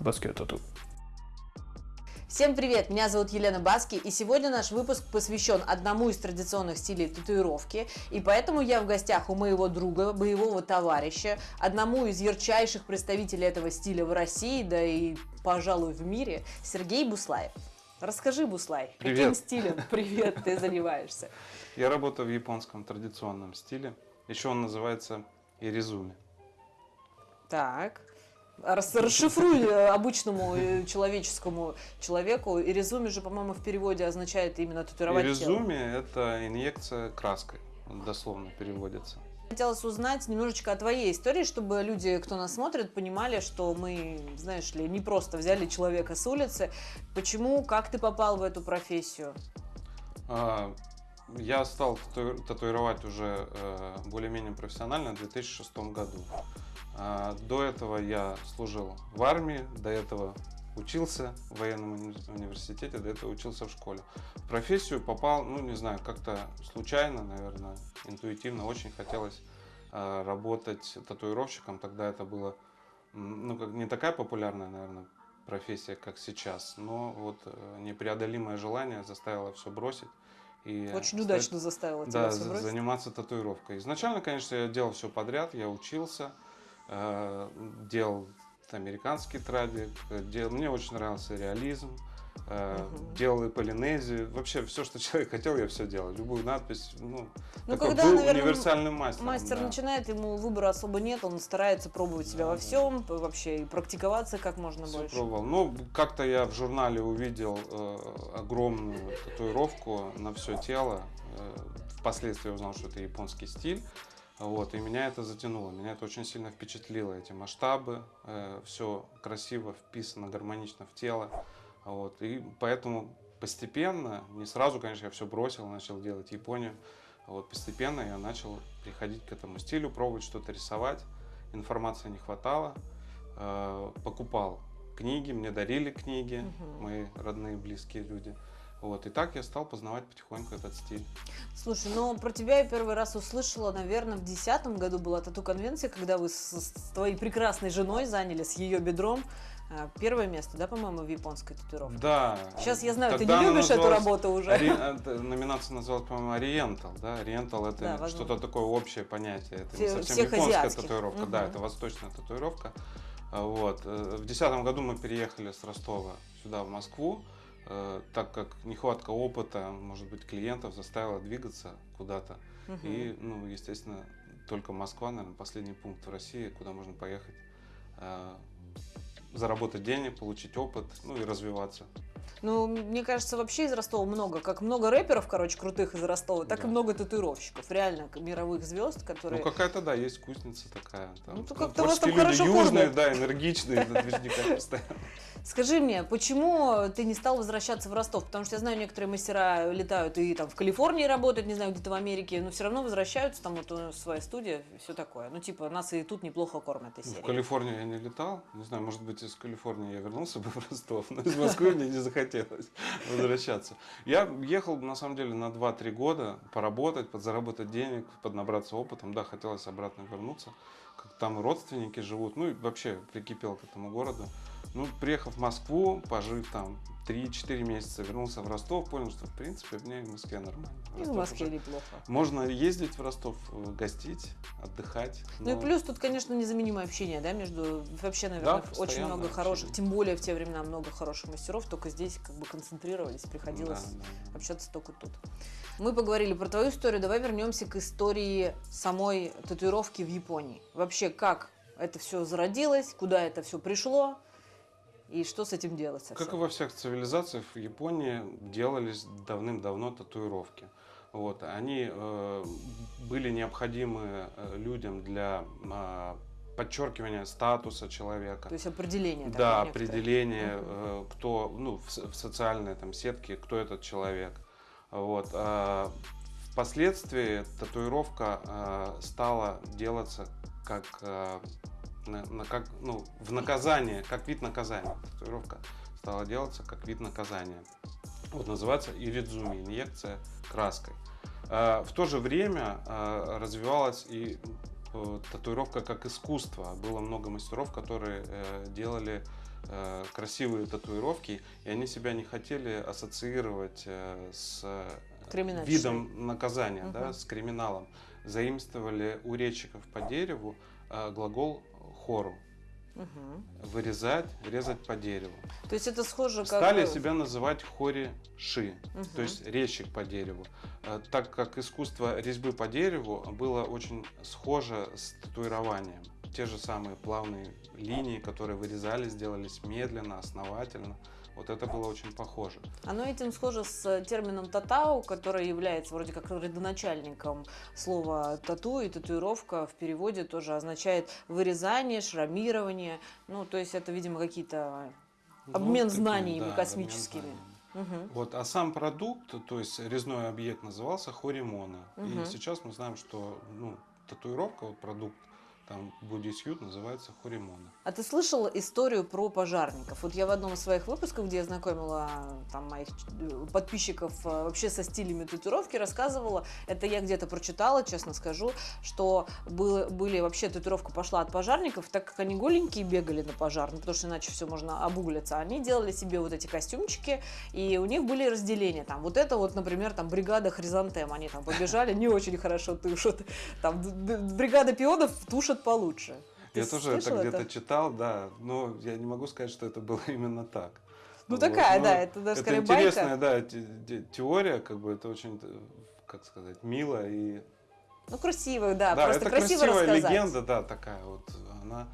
Баскет тату. Всем привет, меня зовут Елена Баски, и сегодня наш выпуск посвящен одному из традиционных стилей татуировки, и поэтому я в гостях у моего друга, боевого товарища, одному из ярчайших представителей этого стиля в России, да и, пожалуй, в мире, Сергей Буслаев. Расскажи, Буслай, Привет. каким стилем, привет, ты занимаешься? Я работаю в японском традиционном стиле. Еще он называется иризуми. Так, расшифруй э, обычному э, человеческому человеку. Иризуми же, по-моему, в переводе означает именно татуировать тело. Иризуми – это инъекция краской, дословно переводится. Хотелось узнать немножечко о твоей истории, чтобы люди, кто нас смотрит, понимали, что мы, знаешь ли, не просто взяли человека с улицы. Почему, как ты попал в эту профессию? А, Я стал тату- татуировать уже э, более-менее профессионально в 2006 году. А, До этого я служил в армии, до этого учился в военном уни- университете, до этого учился в школе. В профессию попал, ну не знаю, как-то случайно, наверное, интуитивно. Очень хотелось э, работать татуировщиком. Тогда это было, ну как не такая популярная, наверное, профессия, как сейчас. Но вот э, непреодолимое желание заставило все бросить. И Очень стать- удачно заставила тебя да, за- бросить. заниматься татуировкой. Изначально, конечно, я делал все подряд, я учился, делал американский традик, э, дел- мне очень нравился реализм, э, Мгм. делал и полинезию, вообще все, что человек хотел, я все делал, любую надпись, ну, Ну, такой когда, был наверное, универсальным мастером. Мастер да. начинает, ему выбора особо нет, он старается пробовать себя Да, во да. всем, вообще и практиковаться как можно Всё больше. пробовал. Ну, как-то я в журнале увидел э, огромную татуировку на все тело. Э, впоследствии узнал, что это японский стиль. Вот, и меня это затянуло, меня это очень сильно впечатлило, эти масштабы, все красиво вписано, гармонично в тело. Вот, и поэтому постепенно, не сразу, конечно, я все бросил, начал делать Японию. Вот, постепенно я начал приходить к этому стилю, пробовать что-то рисовать. Информации не хватало. Э, покупал книги, мне дарили книги, Мгм. мои родные, близкие люди. Вот, и так я стал познавать потихоньку этот стиль. Слушай, ну про тебя я первый раз услышала, наверное, в десятом году была тату-конвенция, когда вы с, с твоей прекрасной женой заняли с ее бедром а, первое место, да, по-моему, в японской татуировке? Да. Сейчас я знаю, ты тогда не она любишь эту работу уже. Ори- это Номинация называлась, по-моему, Ориентал, да? Ориентал это Да, что-то такое общее понятие. Это не совсем всех японская азиатских. татуировка, да, Мгм. это восточная татуировка. А, Вот. э, В 2010 году мы переехали с Ростова сюда, в Москву, э, так как нехватка опыта, может быть, клиентов заставила двигаться куда-то. Мгм. И, ну, естественно, только Москва, наверное, последний пункт в России, куда можно поехать, э, заработать денег, получить опыт, ну и развиваться. Ну, мне кажется, вообще из Ростова много. Как много рэперов, короче, крутых из Ростова, так и Да. много татуировщиков. Реально, мировых звезд, которые... Ну, какая-то, да, есть кузница такая. Там, Ну, то как-то у вас там люди хорошо южные, кормят. да, энергичные, движника постоянно. Скажи мне, почему ты не стал возвращаться в Ростов? Потому что я знаю, некоторые мастера летают и там в Калифорнии работают, не знаю, где-то в Америке, но все равно возвращаются, там вот у нас своя студия, все такое. Ну, типа, нас и тут неплохо кормят из В серии. Калифорнию я не летал. Не знаю, может быть, из Калифорнии я вернулся бы в Ростов, но из Москвы мне не захотелось возвращаться. Я ехал, на самом деле, на 2-3 года поработать, подзаработать денег, поднабраться опытом. Да, хотелось обратно вернуться. Как там родственники живут. Ну, и вообще прикипел к этому городу. Ну, приехав в Москву, пожив там 3-4 месяца, вернулся в Ростов, понял, что, в принципе, мне в Москве нормально. И в Москве уже- неплохо. Можно ездить в Ростов, э, гостить, отдыхать. Ну и но- плюс тут, конечно, незаменимое общение, да, между вообще, наверное, очень постоянное много хороших, общение. тем более в те времена много хороших мастеров, только здесь как бы концентрировались, приходилось Да, да, да. общаться только тут. Мы поговорили про твою историю, давай вернемся к истории самой татуировки в Японии. Вообще, как это все зародилось, куда это все пришло и что с этим делать совсем? Как и во всех цивилизациях, в Японии делались давным-давно татуировки. Вот, они э, были необходимы э, людям для э, подчеркивания статуса человека. То есть определение. Да, такое некоторое. определение, э, кто, ну, в, в социальной там сетке, кто этот человек. Вот. а впоследствии татуировка э, стала делаться как, э, на- на- как, ну, в наказание, как вид наказания. Татуировка стала делаться как вид наказания. Вот называется иридзуми, инъекция краской. Э, В то же время э, развивалась и э, татуировка как искусство. Было много мастеров, которые э, делали э, красивые татуировки, и они себя не хотели ассоциировать с видом наказания, Мгм. да, с криминалом. Заимствовали у речиков по дереву глагол хору. Мгм. Вырезать, резать по дереву. То есть это схоже как... Стали себя называть хори-ши, мгм. то есть резчик по дереву. Э, Так как искусство резьбы по дереву было очень схоже с татуированием. Те же самые плавные линии, которые вырезались, делались медленно, основательно. Вот это было очень похоже. Оно этим схоже с термином татау, который является вроде как родоначальником слова тату и татуировка в переводе тоже означает вырезание, шрамирование. Ну, то есть это, видимо, какие-то... Обмен такие, знаниями обмен космическими. знаниями. Мгм. Вот, а сам продукт, то есть резной объект назывался хоримона. Мгм. И сейчас мы знаем, что ну, татуировка, вот продукт, там Suit называется хоримона. А ты слышал историю про пожарников? Вот я в одном из своих выпусков, где я знакомила там моих э, подписчиков э, вообще со стилями татуировки, рассказывала, это я где-то прочитала, честно скажу, что было, были вообще татуировка пошла от пожарников, так как они голенькие бегали на пожар, ну, потому что иначе все можно обуглиться, они делали себе вот эти костюмчики, и у них были разделения, там, вот это вот, например, там, бригада хризантем, они там побежали, не очень хорошо тушат, там, бригада пионов тушат получше. Ты я тоже это где-то читал, да, но я не могу сказать, что это было именно так. Ну Вот, такая, но да, это даже Это интересная, байка. да, те- те- теория, как бы это очень, э, как сказать, мило и Ну красиво, да, Да, просто это красиво красивая рассказать. легенда, да, такая вот. Она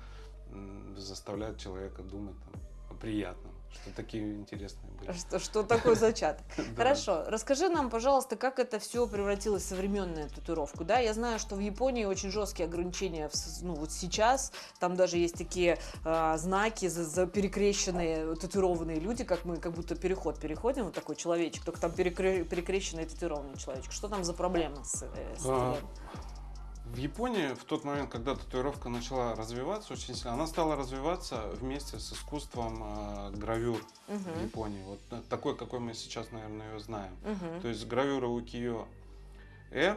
заставляет человека думать там, о приятном, что такие интересные были. Что, что такое зачаток? Хорошо, расскажи нам, пожалуйста, как это все превратилось в современную татуировку. Да, я знаю, что в Японии очень жесткие ограничения, ну вот сейчас, там даже есть такие а, знаки за, за перекрещенные татуированные люди, как мы, как будто переход переходим, вот такой человечек, только там перекре- перекрещенный татуированный человечек. Что там за проблема с, э, с А? В Японии в тот момент, когда татуировка начала развиваться очень сильно, она стала развиваться вместе с искусством э, гравюр в Мгм, Японии. Вот такой, какой мы сейчас, наверное, ее знаем. мгм. То есть гравюры укиё э э,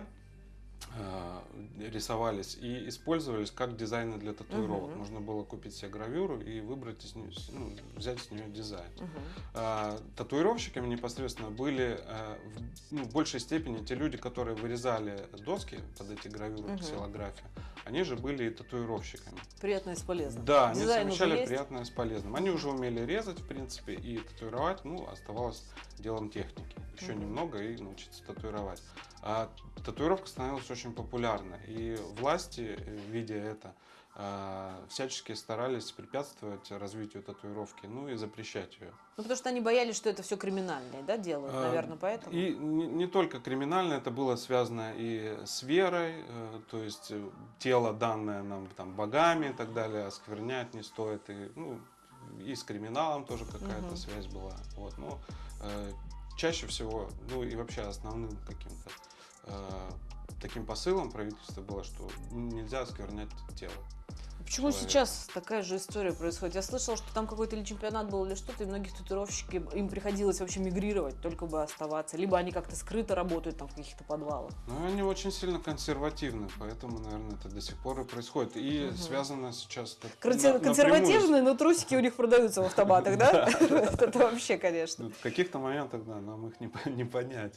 рисовались и использовались как дизайны для татуировок. Мгм. Можно было купить себе гравюру и выбрать из нее, ну, взять с нее дизайн. Мгм. А, татуировщиками непосредственно были э, в, ну, в большей степени те люди, которые вырезали доски под эти гравюры, Мгм. ксилография. Они же были и татуировщиками. Приятное с полезным. Да, они Дизайн уже совмещали приятное с полезным. Они уже умели резать, в принципе, и татуировать, ну, оставалось делом техники. Еще Мгм. немного и научиться татуировать. А татуировка становилась очень популярна, и власти, э, видя это, а, всячески старались препятствовать развитию татуировки, ну и запрещать ее. Ну, потому что они боялись, что это все криминальные, да, делают, А, наверное, поэтому. И не, не только криминально, это было связано и с верой, э, то есть э, тело, данное нам там богами и так далее, осквернять не стоит. И, ну, и с криминалом тоже какая-то Мгм. связь была. Вот, но э, чаще всего, ну и вообще основным каким-то э, таким посылом правительства было, что нельзя осквернять тело. Почему человек. сейчас такая же история происходит? Я слышала, что там какой-то или чемпионат был, или что-то, и многих татуировщики, им приходилось вообще мигрировать, только бы оставаться. Либо они как-то скрыто работают там в каких-то подвалах. Но они очень сильно консервативны, поэтому, наверное, это до сих пор и происходит. И Мгм. связано сейчас... Консер- Консервативные, но трусики у них продаются в автоматах, да? Это вообще, конечно. Ну, В каких-то моментах, да, нам их не, по- не понять.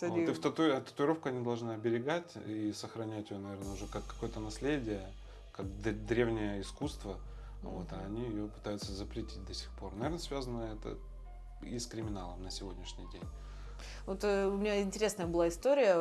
Вот, и в Серьезно. тату... а татуировку они должны оберегать и сохранять ее, наверное, уже как какое-то наследие, как древнее искусство. Вот, а они ее пытаются запретить до сих пор. Наверное, связано это и с криминалом на сегодняшний день. Вот э, у меня интересная была история.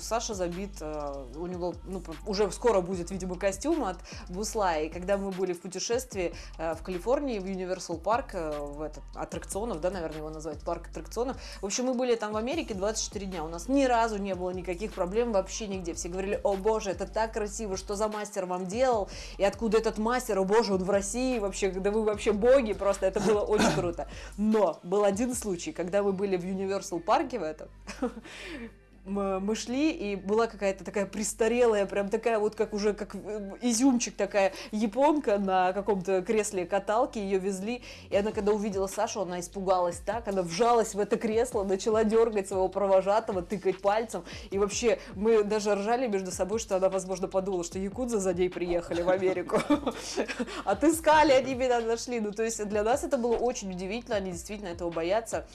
Саша забит, э, у него ну, уже скоро будет, видимо, костюм от Бусла. И когда мы были в путешествии э, в Калифорнии, в Universal Park, в этот аттракционов, да, наверное, его назвать, парк аттракционов. В общем, мы были там в Америке 24 дня. У нас ни разу не было никаких проблем вообще нигде. Все говорили, о боже, это так красиво, что за мастер вам делал, и откуда этот мастер, о боже, он в России вообще, да вы вообще боги, просто это было очень круто. Но был один случай, когда мы были в Universal парке в этом, мы шли, и была какая-то такая престарелая, прям такая вот, как уже, как э, изюмчик такая японка на каком-то кресле каталки, ее везли, и она, когда увидела Сашу, она испугалась так, она вжалась в это кресло, начала дергать своего провожатого, тыкать пальцем, и вообще мы даже ржали между собой, что она, возможно, подумала, что якудза за ней приехали в Америку. Отыскали, они меня нашли. Ну, то есть для нас это было очень удивительно, они действительно этого боятся.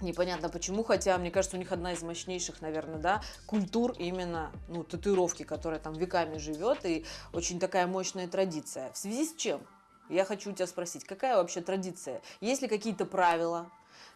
Непонятно почему, хотя, мне кажется, у них одна из мощнейших, наверное, да, культур именно, ну, татуировки, которая там веками живет, и очень такая мощная традиция. В связи с чем? Я хочу у тебя спросить, какая вообще традиция? Есть ли какие-то правила?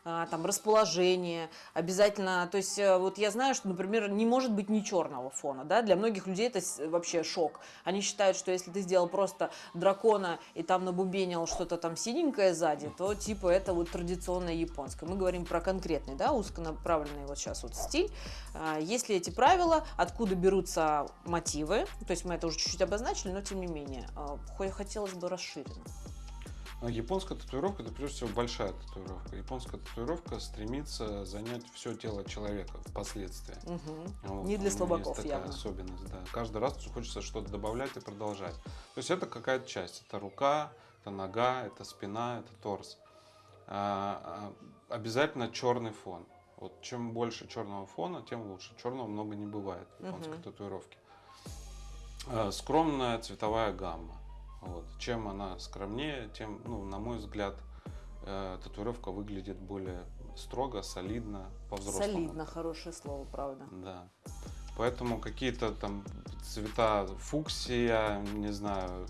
А, там расположение, обязательно, то есть э, вот я знаю, что, например, не может быть ни черного фона, да, для многих людей это вообще шок. Они считают, что если ты сделал просто дракона и там набубенил что-то там синенькое сзади, то типа это вот традиционное японское. Мы говорим про конкретный, да, узконаправленный вот сейчас вот стиль. А, Есть ли эти правила, откуда берутся мотивы, то есть мы это уже чуть-чуть обозначили, но тем не менее, а, хо- хотелось бы расширенно. А Японская татуировка это прежде всего большая татуировка. Японская татуировка стремится занять все тело человека впоследствии. Мгм. Вот, Не для слабаков, есть такая явно. особенность, да. Каждый раз хочется что-то добавлять и продолжать. То есть это какая-то часть. Это рука, это нога, это спина, это торс. А, а, обязательно черный фон. Вот чем больше черного фона, тем лучше. Черного много не бывает в японской Мгм. татуировке. А, скромная цветовая гамма. Вот. Чем она скромнее, тем, ну, на мой взгляд, э, татуировка выглядит более строго, солидно, по-взрослому. Солидно, хорошее слово, правда. Да. Поэтому какие-то там цвета фуксия, не знаю,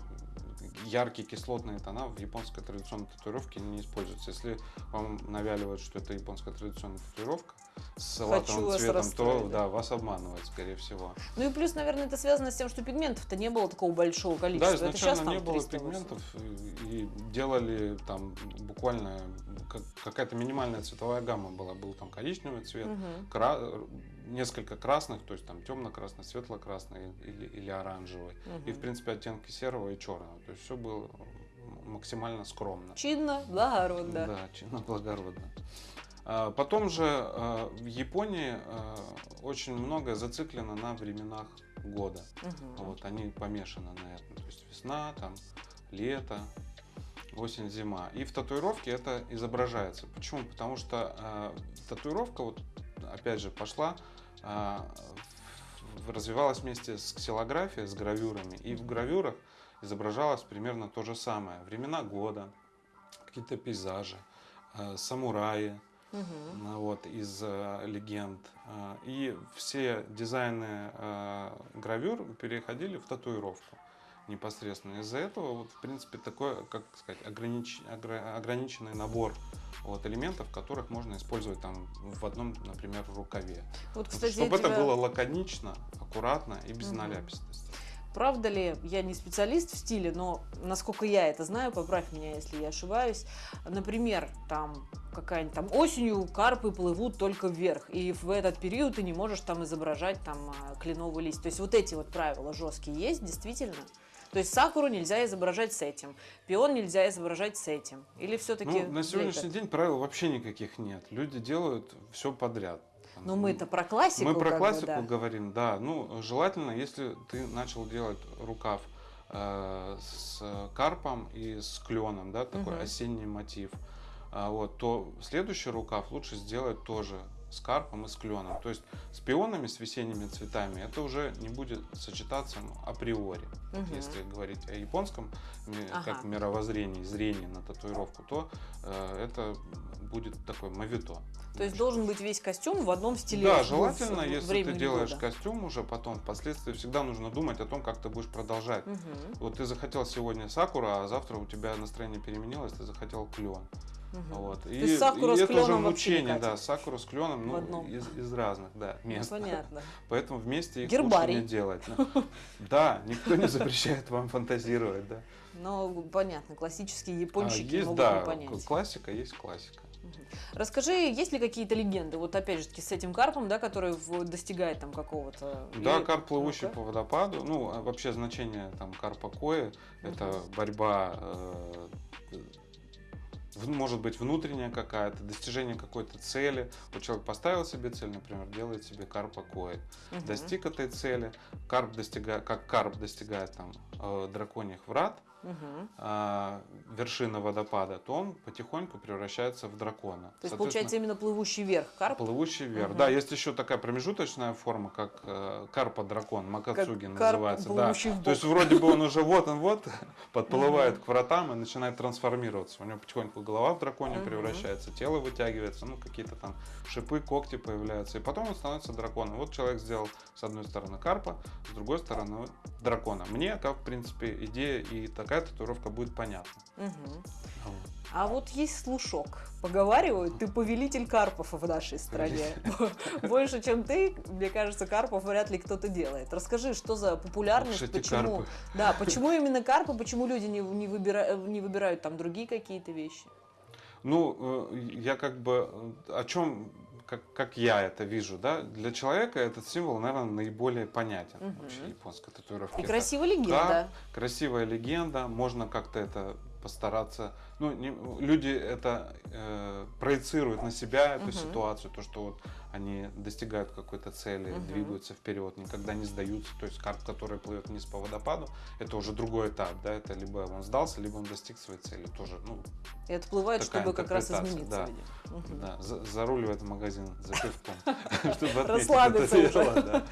яркие кислотные тона в японской традиционной татуировке не используются. Если вам навяливают, что это японская традиционная татуировка с салатовым цветом, то да. да, вас обманывают, скорее всего. Ну и плюс, наверное, это связано с тем, что пигментов-то не было такого большого Да, количества. это сейчас изначально там не было 300 пигментов и, делали там буквально как- какая-то минимальная цветовая гамма была. Был там коричневый цвет, Мгм. кра- несколько красных, то есть там темно-красный, светло-красный или, или оранжевый. И, в принципе, оттенки серого и черного. То есть все было максимально скромно. Чинно, благородно. Да, чинно благородно. А, Потом же а, в Японии а, очень многое зациклено на временах года. Мгм. Вот, они помешаны на этом. То есть весна, там, лето, осень, зима. И в татуировке это изображается. Почему? Потому что татуировка, вот, опять же, пошла, развивалась вместе с ксилографией, с гравюрами. И в гравюрах изображалось примерно то же самое. Времена года, какие-то пейзажи, а, самураи, ну, вот, из э, легенд. Э, И все дизайны э, гравюр переходили в татуировку непосредственно. Из-за этого, вот, в принципе, такой, как сказать, огранич- огра- ограниченный набор вот, элементов, которых можно использовать там в одном, например, рукаве. Вот, кстати, Чтобы это тебя- было лаконично, аккуратно и без Мгм. наляпистости. Правда ли, я не специалист в стиле, но насколько я это знаю, поправь меня, если я ошибаюсь. Например, там какая-нибудь там осенью карпы плывут только вверх, и в этот период ты не можешь там изображать там а, кленовый лист. То есть вот эти вот правила жесткие есть, действительно? То есть сакуру нельзя изображать с этим, пион нельзя изображать с этим. Или все-таки... Ну, на сегодняшний день правил вообще никаких нет. Люди делают все подряд. Но мы это про классику. Мы про как бы, классику да. говорим, да. Ну, желательно, если ты начал делать рукав э, с карпом и с кленом, да, такой Мгм. осенний мотив, а, вот, то следующий рукав лучше сделать тоже с карпом и с кленом. То есть с пионами, с весенними цветами это уже не будет сочетаться ну, априори. Вот Мгм. Если говорить о японском Ага. как мировоззрении, зрении на татуировку, то э, это будет такой мавито. То есть должен быть весь костюм в одном стиле. да, желательно, в- если ты делаешь года. костюм уже потом, впоследствии всегда нужно думать о том, как ты будешь продолжать. Мгм. Вот ты захотел сегодня сакура, а завтра у тебя настроение переменилось, ты захотел клен. Мгм. Вот. И, есть сакура и с это уже мучение, да, сакура с кленом, ну, из, из разных, да, Ну, мест. Понятно. Поэтому вместе их Гербарий. лучше не делать. Ну, Да, никто не запрещает вам фантазировать, да. Ну, понятно, классические А япончики Есть, могут да, не понять. классика есть классика. Расскажи, есть ли какие-то легенды? Вот опять же таки с этим карпом, да, который достигает там какого-то... Да, или- карп, плывущий Ну-ка. по водопаду. Ну, а вообще значение там карпа кои это борьба э, может быть внутренняя какая-то, достижение какой-то цели. Вот человек поставил себе цель, например, делает себе карпа коэ. Мгм. Достиг этой цели, карп достигает, как карп достигает там э, драконьих врат, Мгм. а, вершины водопада, то он потихоньку превращается в дракона. То есть получается именно плывущий вверх карп. Плывущий вверх. Мгм. Да, есть еще такая промежуточная форма, как э, карпа-дракон, макацуги карп, называется. Да. плывущий в То есть вроде бы он уже вот он вот подплывает к вратам и начинает трансформироваться. У него потихоньку голова в драконе превращается, тело вытягивается, ну какие-то там шипы, когти появляются. И потом он становится драконом. Вот человек сделал с одной стороны карпа, с другой стороны дракона. Мне, как в принципе, идея и такая татуировка будет понятна. Вот. А вот есть слушок. Поговаривают, ты повелитель карпов в нашей стране. Больше, чем ты, мне кажется, карпов вряд ли кто-то делает. Расскажи, что за популярность, почему, карпы. да, почему именно карпы, почему люди не, не, выбира- не выбирают там другие какие-то вещи? Ну, э, я как бы э, о чем, как, как я это вижу, да, для человека этот символ, наверное, наиболее понятен Мгм. вообще японской татуировки. И красивая легенда. красивая легенда, можно как-то это постараться. Ну, не- люди это э, проецируют на себя эту Мгм. ситуацию, то, что вот они достигают какой-то цели, Мгм. двигаются вперед, никогда не сдаются. То есть карп, который плывет вниз по водопаду, это уже другой этап, да, это либо он сдался, либо он достиг своей цели. Тоже, ну, И отплывает, чтобы как раз измениться. да. Мгм. Да, за- заруливает в магазин за пивком, чтобы отметить это дело.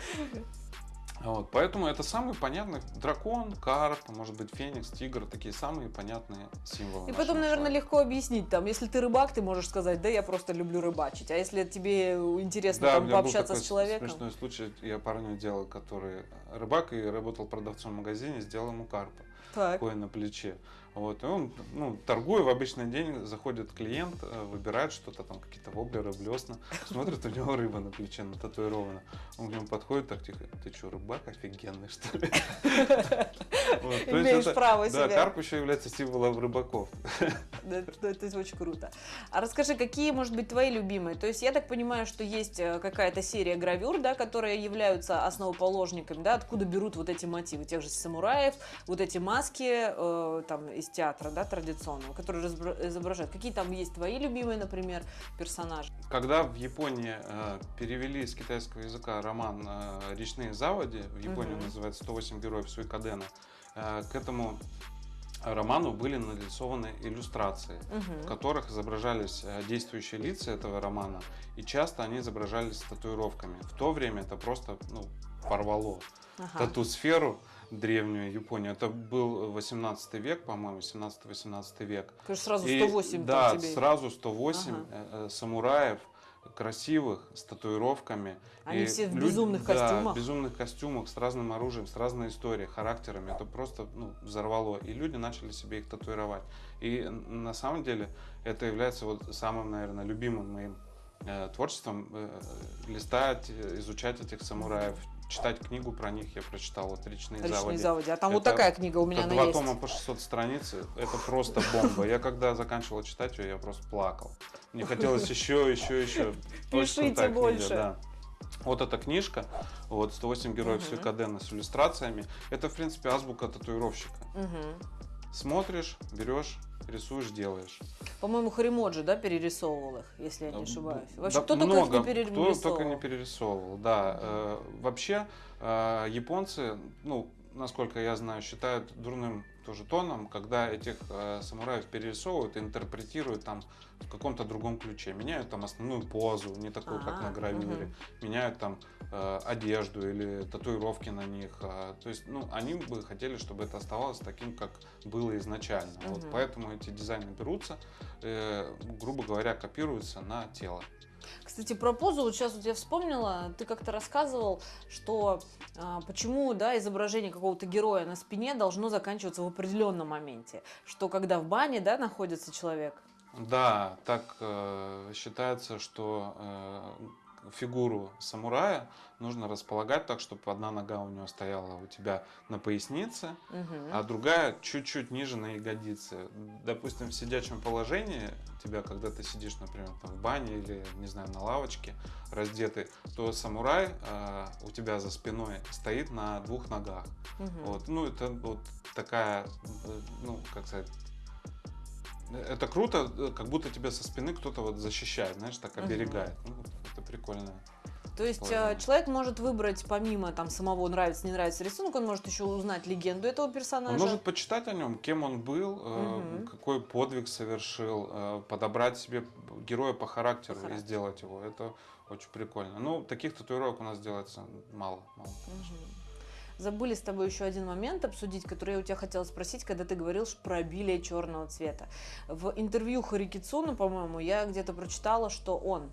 Вот, поэтому это самый понятный дракон, карп, может быть феникс, тигр, такие самые понятные символы. И потом, наверное, человека. легко объяснить, там, если ты рыбак, ты можешь сказать, да, я просто люблю рыбачить. А если тебе интересно Да, там, пообщаться с человеком, смешной случай. Я парню делал, который рыбак и работал продавцом в магазине, сделал ему карпа, так, кое на плече. Вот, и он, ну, торгуя в обычный день, заходит клиент, э, выбирает что-то там, какие-то воблеры, блесна, смотрит, у него рыба на плече нататуирована. Он к нему подходит так тихо, ты что, рыбак офигенный, что ли? Вот, то имеешь это- право Да, себя. карп еще является символом рыбаков. Да, Это, это очень круто. А расскажи, какие, может быть, твои любимые? То есть я так понимаю, что есть э, какая-то серия гравюр, да, которые являются основоположниками, да, откуда берут вот эти мотивы тех же самураев, вот эти маски э, там из театра, да, традиционного, которые разбра- изображают. Какие там есть твои любимые, например, персонажи? Когда в Японии э, перевели с китайского языка роман э, «Речные заводи», в Японии он Мгм. называется «108 героев Суикадена», э, к этому роману были нарисованы иллюстрации, Мгм. в которых изображались э, действующие лица этого романа, и часто они изображались татуировками. В то время это просто ну, порвало Ага. тату-сферу древнюю Японию. Это был 18 век, по-моему, 17-18 век. Конечно, сразу И, 108 там да, тебе. сразу 108 Ага. э, э, самураев красивых, с татуировками. Они И все в люди- безумных да, костюмах. в безумных костюмах, с разным оружием, с разной историей, характерами. Это просто ну, взорвало. И люди начали себе их татуировать. И на самом деле это является вот самым, наверное, любимым моим э, творчеством. листать, изучать этих самураев, читать книгу про них. Я прочитал вот «Речные, Речные заводи». заводи. А там вот Это- такая книга у меня она два есть. тома по 600 страниц, это просто бомба. Я когда заканчивал читать ее, я просто плакал. Мне хотелось еще, еще, еще. Пишите крутая книга, больше. да. Вот эта книжка, вот 108 героев Мгм. Суикадена с иллюстрациями, это, в принципе, азбука татуировщика. Мгм. Смотришь, берешь, рисуешь, делаешь. По-моему, Харимоджи, да, перерисовывал их, если я не ошибаюсь. Вообще, Да кто только их много, не Кто перерисовывал? только не перерисовывал, да. Э, вообще, э, японцы, ну, насколько я знаю, считают дурным тоже тоном, когда этих э, самураев перерисовывают и интерпретируют там в каком-то другом ключе. Меняют там основную позу, не такую, как Ага, на гравюре. мгм. Меняют там э, одежду или татуировки на них. э, то есть, ну, они бы хотели, чтобы это оставалось таким, как было изначально. Вот Мгм. поэтому эти дизайны берутся, э, грубо говоря, копируются на тело. Кстати, про позу, вот сейчас вот я вспомнила, ты как-то рассказывал, что а, почему, да, изображение какого-то героя на спине должно заканчиваться в определенном моменте, что когда в бане, да, находится человек, Да, так э, считается, что э, фигуру самурая нужно располагать так, чтобы одна нога у него стояла у тебя на пояснице, Мгм. а другая чуть-чуть ниже на ягодице. Допустим, в сидячем положении тебя, когда ты сидишь, например, там, в бане или, не знаю, на лавочке раздетый, то самурай э, у тебя за спиной стоит на двух ногах. Мгм. Вот, ну, это вот такая, ну, как сказать, Это круто, как будто тебя со спины кто-то вот защищает, знаешь, так оберегает. Ну, это прикольно. То есть э, Положение. человек может выбрать, помимо там самого нравится, не нравится рисунок, он может еще узнать легенду этого персонажа. Он может почитать о нем, кем он был, Мгм. какой подвиг совершил, э, подобрать себе героя по характеру, По и характеру. сделать его. Это очень прикольно. Ну, таких татуировок у нас делается мало. мало. Мгм. Забыли с тобой еще один момент обсудить, который я у тебя хотела спросить, когда ты говорил про обилие черного цвета. В интервью Харикицуна, по-моему, я где-то прочитала, что он,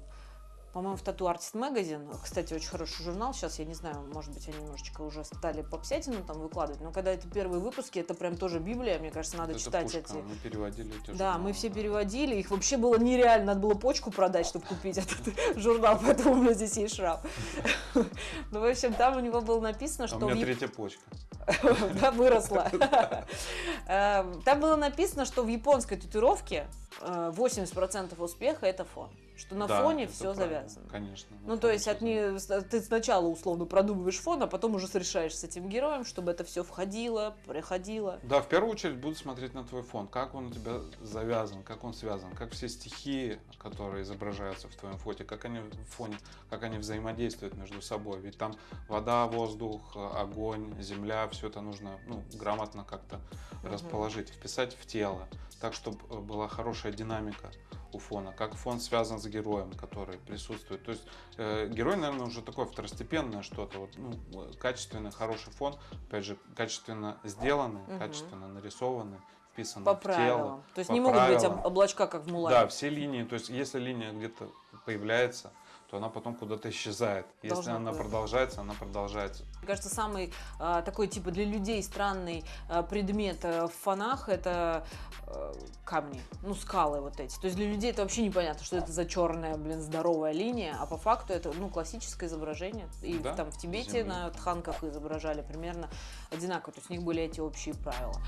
по-моему, в Tattoo Artist Magazine, кстати, очень хороший журнал, сейчас я не знаю, может быть, они немножечко уже стали попсятину там выкладывать, но когда это первые выпуски, это прям тоже Библия, мне кажется, надо Это читать пушка, эти... Мы переводили эти Да, мы журналы, все да. переводили, их вообще было нереально, надо было почку продать, чтобы купить этот журнал, поэтому у меня здесь есть шрам. Ну, в общем, там у него было написано, А что... у меня третья почка. Да, выросла. Э, Там было написано, что в японской татуировке э, 80% успеха это фон. Что на Да, фоне все правильно, завязано. Конечно. Ну, то есть от не, ты сначала условно продумываешь фон, а потом уже решаешь с этим героем, чтобы это все входило, приходило. Да, в первую очередь буду смотреть на твой фон, как он у тебя завязан, как он связан, как все стихии, которые изображаются в твоем фоте, как они в фоне, как они взаимодействуют между собой. Ведь там вода, воздух, огонь, земля, все это нужно ну, грамотно как-то Мгм. расположить, вписать в тело, так, чтобы была хорошая динамика у фона, как фон связан с героем, который присутствует. То есть э, герой, наверное, уже такое второстепенное что-то, вот, ну, качественный, хороший фон, опять же, качественно сделанный, Мгм. качественно нарисованный, вписанный По в тело. правилам. То есть не могут быть правилам. об- облачка, как в Мулане. Да, все линии, то есть если линия где-то появляется, то она потом куда-то исчезает. Если Должна она куда-то. продолжается, она продолжается. Мне кажется, самый а, такой типа для людей странный а, предмет а, в фонах это а, камни, ну скалы вот эти. То есть для людей это вообще непонятно, что это за черная, блин, здоровая линия, а по факту это ну классическое изображение. И Да, там в Тибете земли. на тханках изображали примерно одинаково. То есть у них были эти общие правила.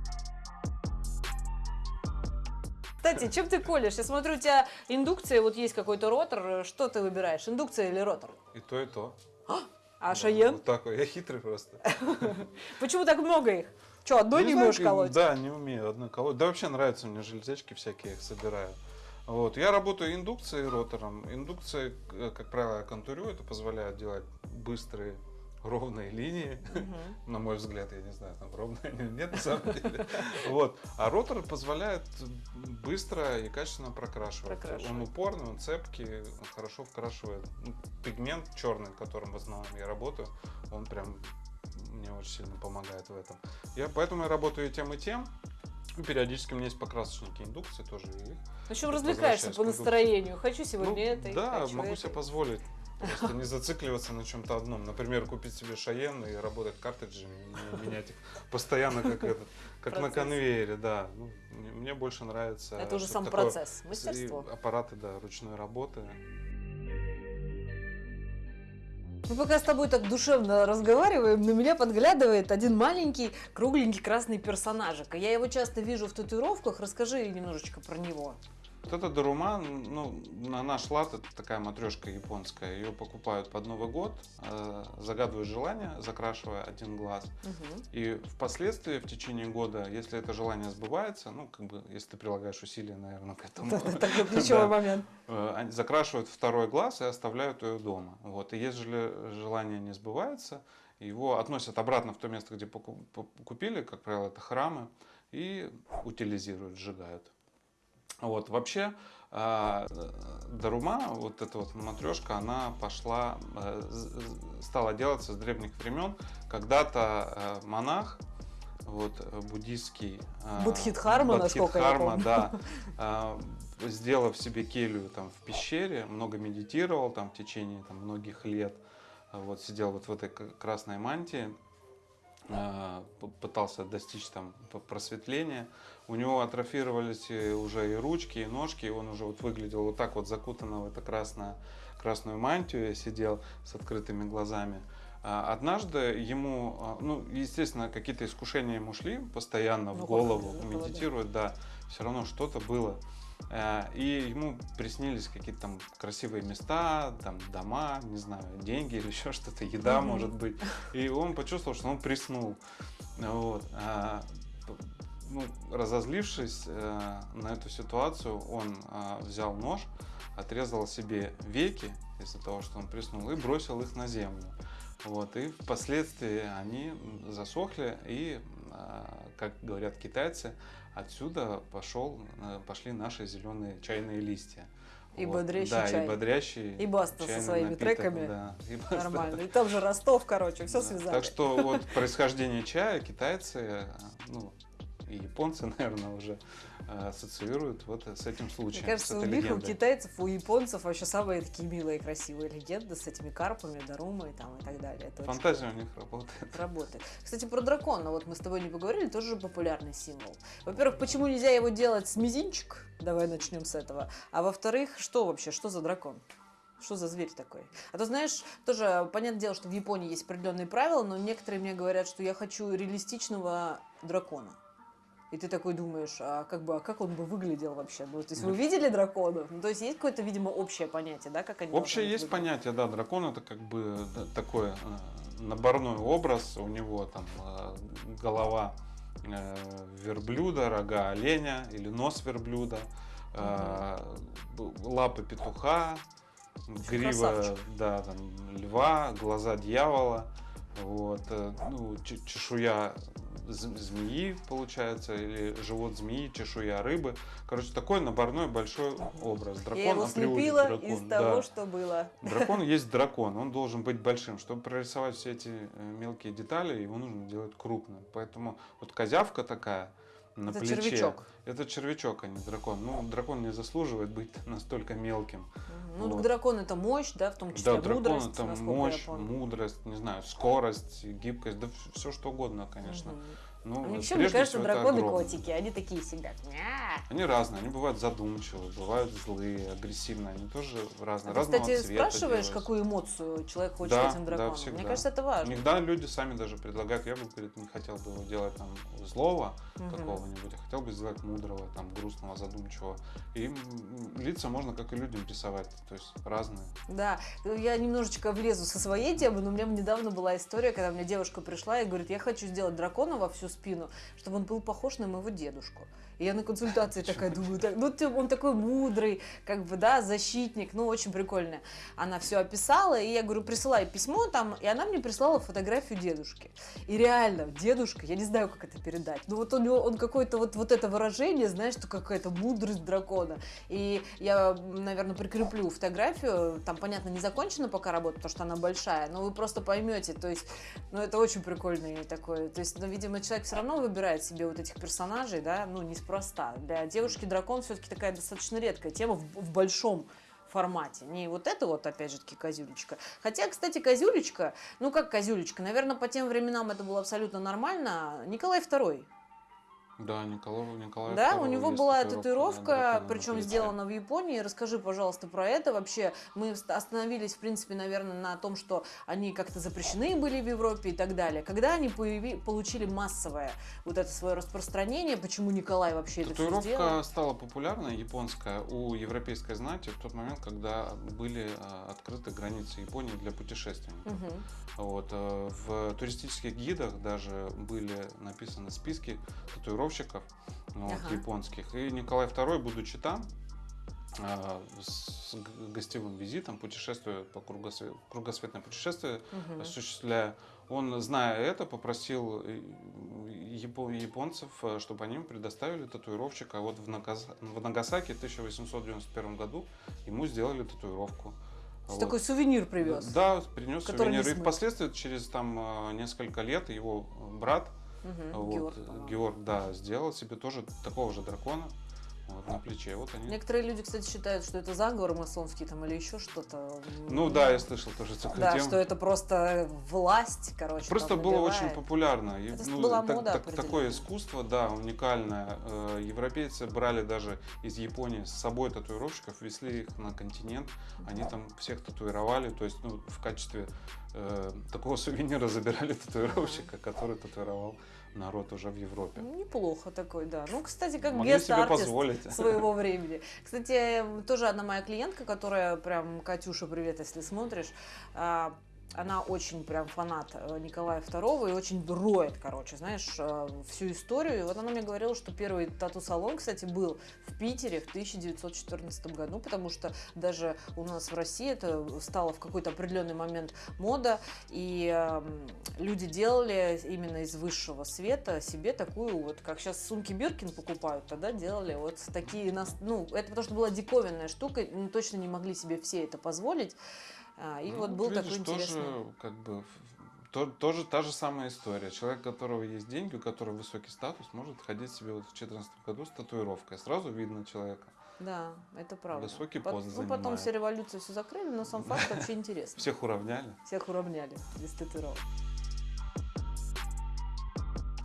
Кстати, чем ты колешь? Я смотрю, у тебя индукция, вот есть какой-то ротор. Что ты выбираешь, индукция или ротор? И то, и то. А Да, Шаен? Вот такой. Я хитрый просто. Почему так много их? Че, одной не, знаю, можешь колоть? Да, не умею одной колоть. Да вообще нравятся мне железячки всякие, я их собираю. Вот. Я работаю индукцией и ротором. Индукция, э, как правило, я контурю, это позволяет делать быстрые ровные линии. Мгм. На мой взгляд, я не знаю, там ровные или нет на самом деле. Вот. А ротор позволяет быстро и качественно прокрашивать. Прокрашивать. Он упорный, он цепкий, он хорошо вкрашивает. Ну, Пигмент черный, которым в основном я работаю, он прям мне очень сильно помогает в этом. Я поэтому я работаю и тем, и тем. Периодически у меня есть покрасочники индукции тоже. общем, развлекаешься по индукции. настроению. Хочу сегодня ну, это, Да, хочу могу это. себе позволить. Просто не зацикливаться на чем-то одном. Например, купить себе шаен и работать картриджами, не менять их постоянно, как, этот, как на конвейере, да. Ну, мне, мне больше нравится. Это уже сам такое процесс, мастерство. аппараты, да, ручной работы. Мы пока с тобой так душевно разговариваем, на меня подглядывает один маленький кругленький красный персонажик. Я его часто вижу в татуировках. Расскажи немножечко про него. Вот это Дарума, ну, на наш лад, это такая матрешка японская. Ее покупают под Новый год, э, загадывают желание, закрашивая один глаз. Мгм. И впоследствии, в течение года, если это желание сбывается, ну, как бы, если ты прилагаешь усилия, наверное, к этому, Это ключевой момент. э, закрашивают второй глаз и оставляют ее дома. Вот. И если желание не сбывается, его относят обратно в то место, где поку- по- купили, как правило, это храмы, и утилизируют, сжигают. Вот. Вообще, а, э, Дарума, вот эта вот матрешка, она пошла, э, стала делаться с древних времен. Когда-то э, монах, вот, э, буддийский... э, Бодхидхарма, насколько я помню. да, а, сделав себе келью там в пещере, много медитировал там в течение там, многих лет, А вот сидел вот в этой красной мантии, а, пытался достичь там просветления. У него атрофировались уже и ручки, и ножки, и он уже вот выглядел вот так вот закутанно в это красное, красную мантию, я сидел с открытыми глазами. А, Однажды ему, а, ну, естественно, какие-то искушения ему шли постоянно Ну, в голову, как, да, медитирует, да, все равно что-то было. Э, И ему приснились какие-то там красивые места, там дома, не знаю, деньги или еще что-то, еда может быть. И он почувствовал, что он приснул. Вот. Ну, разозлившись э, на эту ситуацию, он э, взял нож, отрезал себе веки из-за того, что он приснул, и бросил их на землю. Вот, и впоследствии они засохли, и, э, как говорят китайцы, отсюда пошел, э, пошли наши зеленые чайные листья. И Вот, бодрящий да, чай. и бодрящий И баста со своими напиток, треками. да, и баста. Нормально. И там же Ростов, короче, все Да. связали. Так что вот происхождение чая китайцы, э, ну, и японцы, наверное, уже э, ассоциируют вот с этим случаем. Мне кажется, у них, у китайцев, у японцев вообще самые такие милые, красивые легенды с этими карпами, дарумой там, и так далее. Это очень Фантазия у них работает. работает. Кстати, про дракона, вот мы с тобой не поговорили, тоже популярный символ. Во-первых, почему нельзя его делать с мизинчик? Давай начнем с этого. А во-вторых, что вообще, что за дракон? Что за зверь такой? А то, знаешь, тоже понятное дело, что в Японии есть определенные правила, но некоторые мне говорят, что я хочу реалистичного дракона. И ты такой думаешь, а как бы, а как он бы выглядел вообще? Ну, то есть вы видели драконов? Ну, то есть есть какое-то, видимо, общее понятие, да, как они Общее есть выглядеть? понятие, да, дракон это как бы да, такой э, наборной образ, у него там э, голова э, верблюда, рога оленя или нос верблюда, э, б- лапы петуха, грива, красавчик. да, там, льва, глаза дьявола, вот, э, ну, чешуя змеи, получается, или живот змеи, чешуя рыбы. Короче, такой наборной большой образ. Дракон Я его слепила дракон, из да. того, что было. Дракон есть дракон, он должен быть большим. Чтобы прорисовать все эти э, мелкие детали, его нужно делать крупным. Поэтому вот козявка такая на Это плече. червячок. Это червячок, а не дракон. Ну, дракон не заслуживает быть настолько мелким. Ну, Вот. дракон это мощь, да, в том числе да, дракон мудрость, это насколько я мощь, мудрость, не знаю, скорость, гибкость, да все что угодно, конечно. Мгм. Ну, А вот еще, мне кажется, драконы котики, они такие. «Ня». Они разные, они бывают задумчивые, бывают злые, агрессивные, они тоже А разные. ты, разного кстати, спрашиваешь, делаются. какую эмоцию человек хочет Да, этим да, драконом? всегда. Мне кажется, это важно. Иногда люди сами даже предлагают, я бы, говорит, не хотел бы делать там злого Мгм. какого-нибудь, я хотел бы сделать мудрого, там грустного, задумчивого. И лица можно как и людям рисовать, то есть разные. Да, ну, я немножечко влезу со своей темы, но у меня недавно была история, когда мне девушка пришла и говорит, я хочу сделать дракона во всю спину, чтобы он был похож на моего дедушку. И я на консультации такая думаю, так, ну ты- он такой мудрый, как бы, да, защитник, ну очень прикольно. Она все описала, и я говорю, присылай письмо там, и она мне прислала фотографию дедушки. И реально, дедушка, я не знаю, как это передать, но вот у него, он какой-то вот, вот это выражение, знаешь, что какая-то мудрость дракона. И я, наверное, прикреплю фотографию, там, понятно, не закончена пока работа, потому что она большая, но вы просто поймете, то есть, ну, это очень прикольный такой, то есть, ну, видимо, человек все равно выбирает себе вот этих персонажей, да, ну, неспроста. Для девушки дракон все-таки такая достаточно редкая тема в, в большом формате. Не вот это вот, опять же таки, козюлечка. Хотя, кстати, козюлечка, ну как козюлечка, наверное, по тем временам это было абсолютно нормально. Николай II. Да, Николай, Николай Да, у него была да, татуировка, на причем сделана в Японии. Расскажи, пожалуйста, про это. Вообще, мы остановились, в принципе, наверное, на том, что они как-то запрещены были в Европе и так далее. Когда они появи- получили массовое вот это свое распространение, почему Николай вообще это все сделал? Татуировка стала популярной, японская, у европейской знати в тот момент, когда были а, открыты границы Японии для путешественников. Мгм. Вот, э, в туристических гидах даже были написаны списки татуировщиков ну, вот, Ага. японских. И Николай II, будучи там, а, с гостевым визитом, путешествуя по кругосве- кругосветное путешествие, Мгм. осуществляя, он, зная это, попросил э, япо- японцев, э, чтобы они ему предоставили татуировщика. Вот в, Нагас- в Нагасаки в 1891 году ему сделали татуировку. Вот. Такой сувенир привез. Да, принес сувенир. И впоследствии, через там э, несколько лет, его брат, Мгм. вот, Георг. Георг, да, сделал себе тоже такого же дракона вот, на плече. Вот они. Некоторые люди, кстати, считают, что это заговор масонский там или еще что-то. Ну да, я слышал тоже такую Да, тему. что это просто власть, короче. Просто было очень популярно. Это ну, была так- мода так- такое искусство, да, уникальное. Э, Европейцы брали даже из Японии с собой татуировщиков, везли их на континент. Они там всех татуировали. То есть, ну, в качестве э, такого сувенира забирали татуировщика, который татуировал народ уже в Европе. Неплохо такой, да. Ну, кстати, как Могли себе позволить. своего времени. Кстати, тоже одна моя клиентка, которая прям, Катюша, привет, если смотришь, а, она очень прям фанат э, Николая II и очень роет, короче, знаешь, э, всю историю. И вот она мне говорила, что первый тату-салон, кстати, был в Питере в 1914 году, потому что даже у нас в России это стало в какой-то определенный момент мода, и э, люди делали именно из высшего света себе такую вот, как сейчас сумки Биркин покупают, тогда делали вот такие, ну, это потому что была диковинная штука, точно не могли себе все это позволить. А, и Ну, вот был видишь, такой интересный. Тоже, как бы, то- тоже та же самая история. Человек, у которого есть деньги, у которого высокий статус, может ходить себе вот в 2014 году с татуировкой. Сразу видно человека. Да, это правда. Высокий пост Ну, потом все революции все закрыли, но сам факт вообще интересный. Всех уравняли. Всех уравняли без татуировок.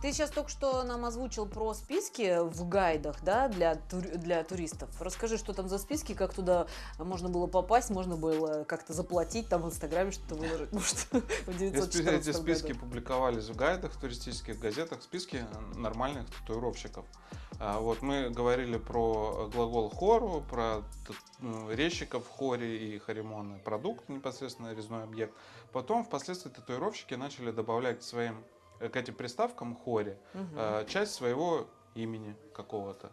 Ты сейчас только что нам озвучил про списки в гайдах, да, для, тур- для туристов. Расскажи, что там за списки, как туда можно было попасть, можно было как-то заплатить, там в Инстаграме что-то выложить, может, в Эти 914 эти списки году. публиковались в гайдах, в туристических газетах, списки нормальных татуировщиков. А, Вот мы говорили про глагол хору, про ну, резчиков хоре и харимоны, продукт непосредственно резной объект. Потом впоследствии татуировщики начали добавлять своим к этим приставкам хоре Мгм. э, часть своего имени какого-то.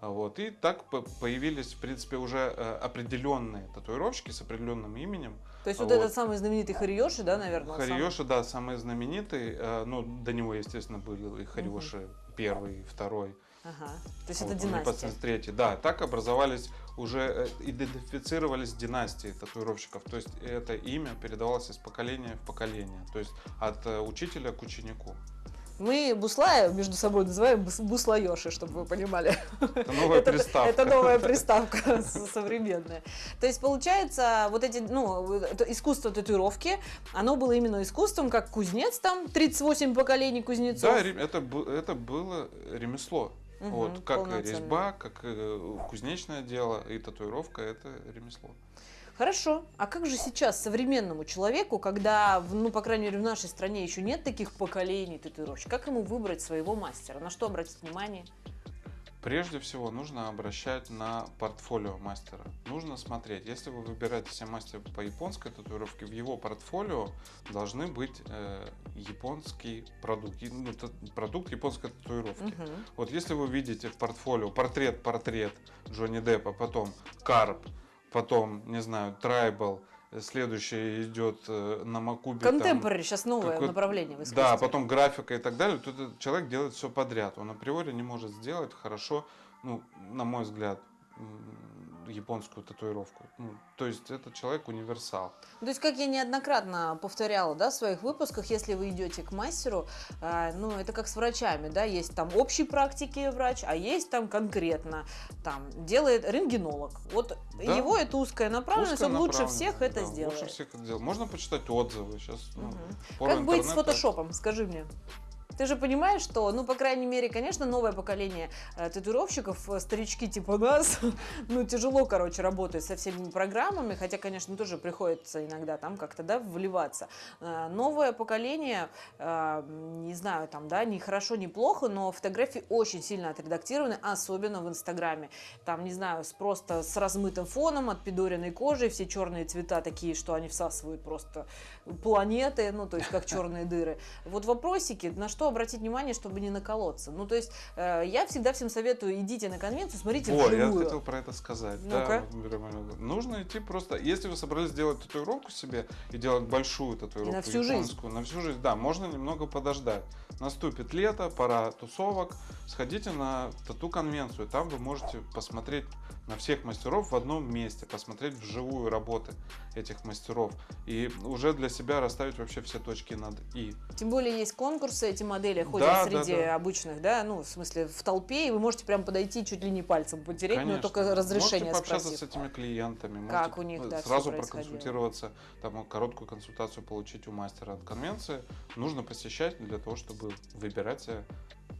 Вот. И так по- появились, в принципе, уже э, определенные татуировщики с определенным именем, То есть вот, вот. этот самый знаменитый Хариоши, да, наверное? он самый? Хариоши, да, самый знаменитый. э, Ну, до него, естественно, были и Хариоши первый, второй. Ага. То есть вот, это он династия. непосредственно третий. Да, так образовались уже, э, идентифицировались династии татуировщиков. То есть это имя передавалось из поколения в поколение. То есть от э, учителя к ученику. Мы Буслая между собой называем бус- Буслаёши, чтобы вы понимали. Это новая это, приставка. это новая приставка современная. То есть, получается, вот эти, ну, это искусство татуировки, оно было именно искусством, как кузнец там, 38 поколений кузнецов. Да, это, это было ремесло. Мгм, вот, как и резьба, как э, кузнечное дело, и татуировка это ремесло. Хорошо. А как же сейчас современному человеку, когда, ну, по крайней мере, в нашей стране еще нет таких поколений татуировщиков, как ему выбрать своего мастера? На что обратить внимание? Прежде всего нужно обращать на портфолио мастера. Нужно смотреть, если вы выбираете себе мастера по японской татуировке, в его портфолио должны быть э, японский продукт, ну, продукт японской татуировки. Мгм. Вот если вы видите в портфолио портрет-портрет Джонни Деппа, потом карп, потом, не знаю, трайбл, следующее идет э, на Макубе. Контемпорари сейчас новое направление в искусстве. да, потом графика и так далее, этот человек делает все подряд. Он априори не может сделать хорошо, ну, на мой взгляд, японскую татуировку. Ну, то есть этот человек универсал. То есть, как я неоднократно повторяла, да, в своих выпусках, если вы идете к мастеру, а, ну, это как с врачами, да, есть там общей практики врач, а есть там конкретно, там, делает рентгенолог. Вот Да. его это узкая направленность, он лучше всех это да, сделает. Лучше всех это делает. Можно почитать отзывы сейчас. ну, Мгм. пора Как быть с интернета. фотошопом, скажи мне? Ты же понимаешь, что, ну, по крайней мере, конечно, новое поколение э, татуировщиков, э, старички типа нас, ну, тяжело, короче, работать со всеми программами, хотя, конечно, тоже приходится иногда там как-то, да, вливаться. Э, новое поколение, э, не знаю, там, да, ни хорошо, ни плохо, но фотографии очень сильно отредактированы, особенно в Инстаграме. Там, не знаю, с просто с размытым фоном, от пидоренной кожи, все черные цвета такие, что они всасывают просто планеты, ну, то есть как черные дыры. Вот вопросики, на что обратить внимание, чтобы не наколоться. Ну, то есть э, я всегда всем советую, идите на конвенцию, смотрите я вживую. хотел про это сказать. Ну-ка. Да, нужно идти просто. Если вы собрались сделать татуировку себе и делать большую татуировку на всю жизнь. японскую, на всю жизнь, да, можно немного подождать. Наступит лето, пора тусовок. Сходите на тату-конвенцию. Там вы можете посмотреть на всех мастеров в одном месте, посмотреть вживую работы этих мастеров и уже для себя расставить вообще все точки над «и». Тем более есть конкурсы, эти модели ходят Да, да, среди да. обычных, да, ну, в смысле, в толпе, и вы можете прям подойти чуть ли не пальцем потереть, но Конечно. только разрешение Можете пообщаться спросив. с этими клиентами. Как у них, да, Сразу проконсультироваться, там, короткую консультацию получить у мастера от конвенции. Нужно посещать для того, чтобы выбирать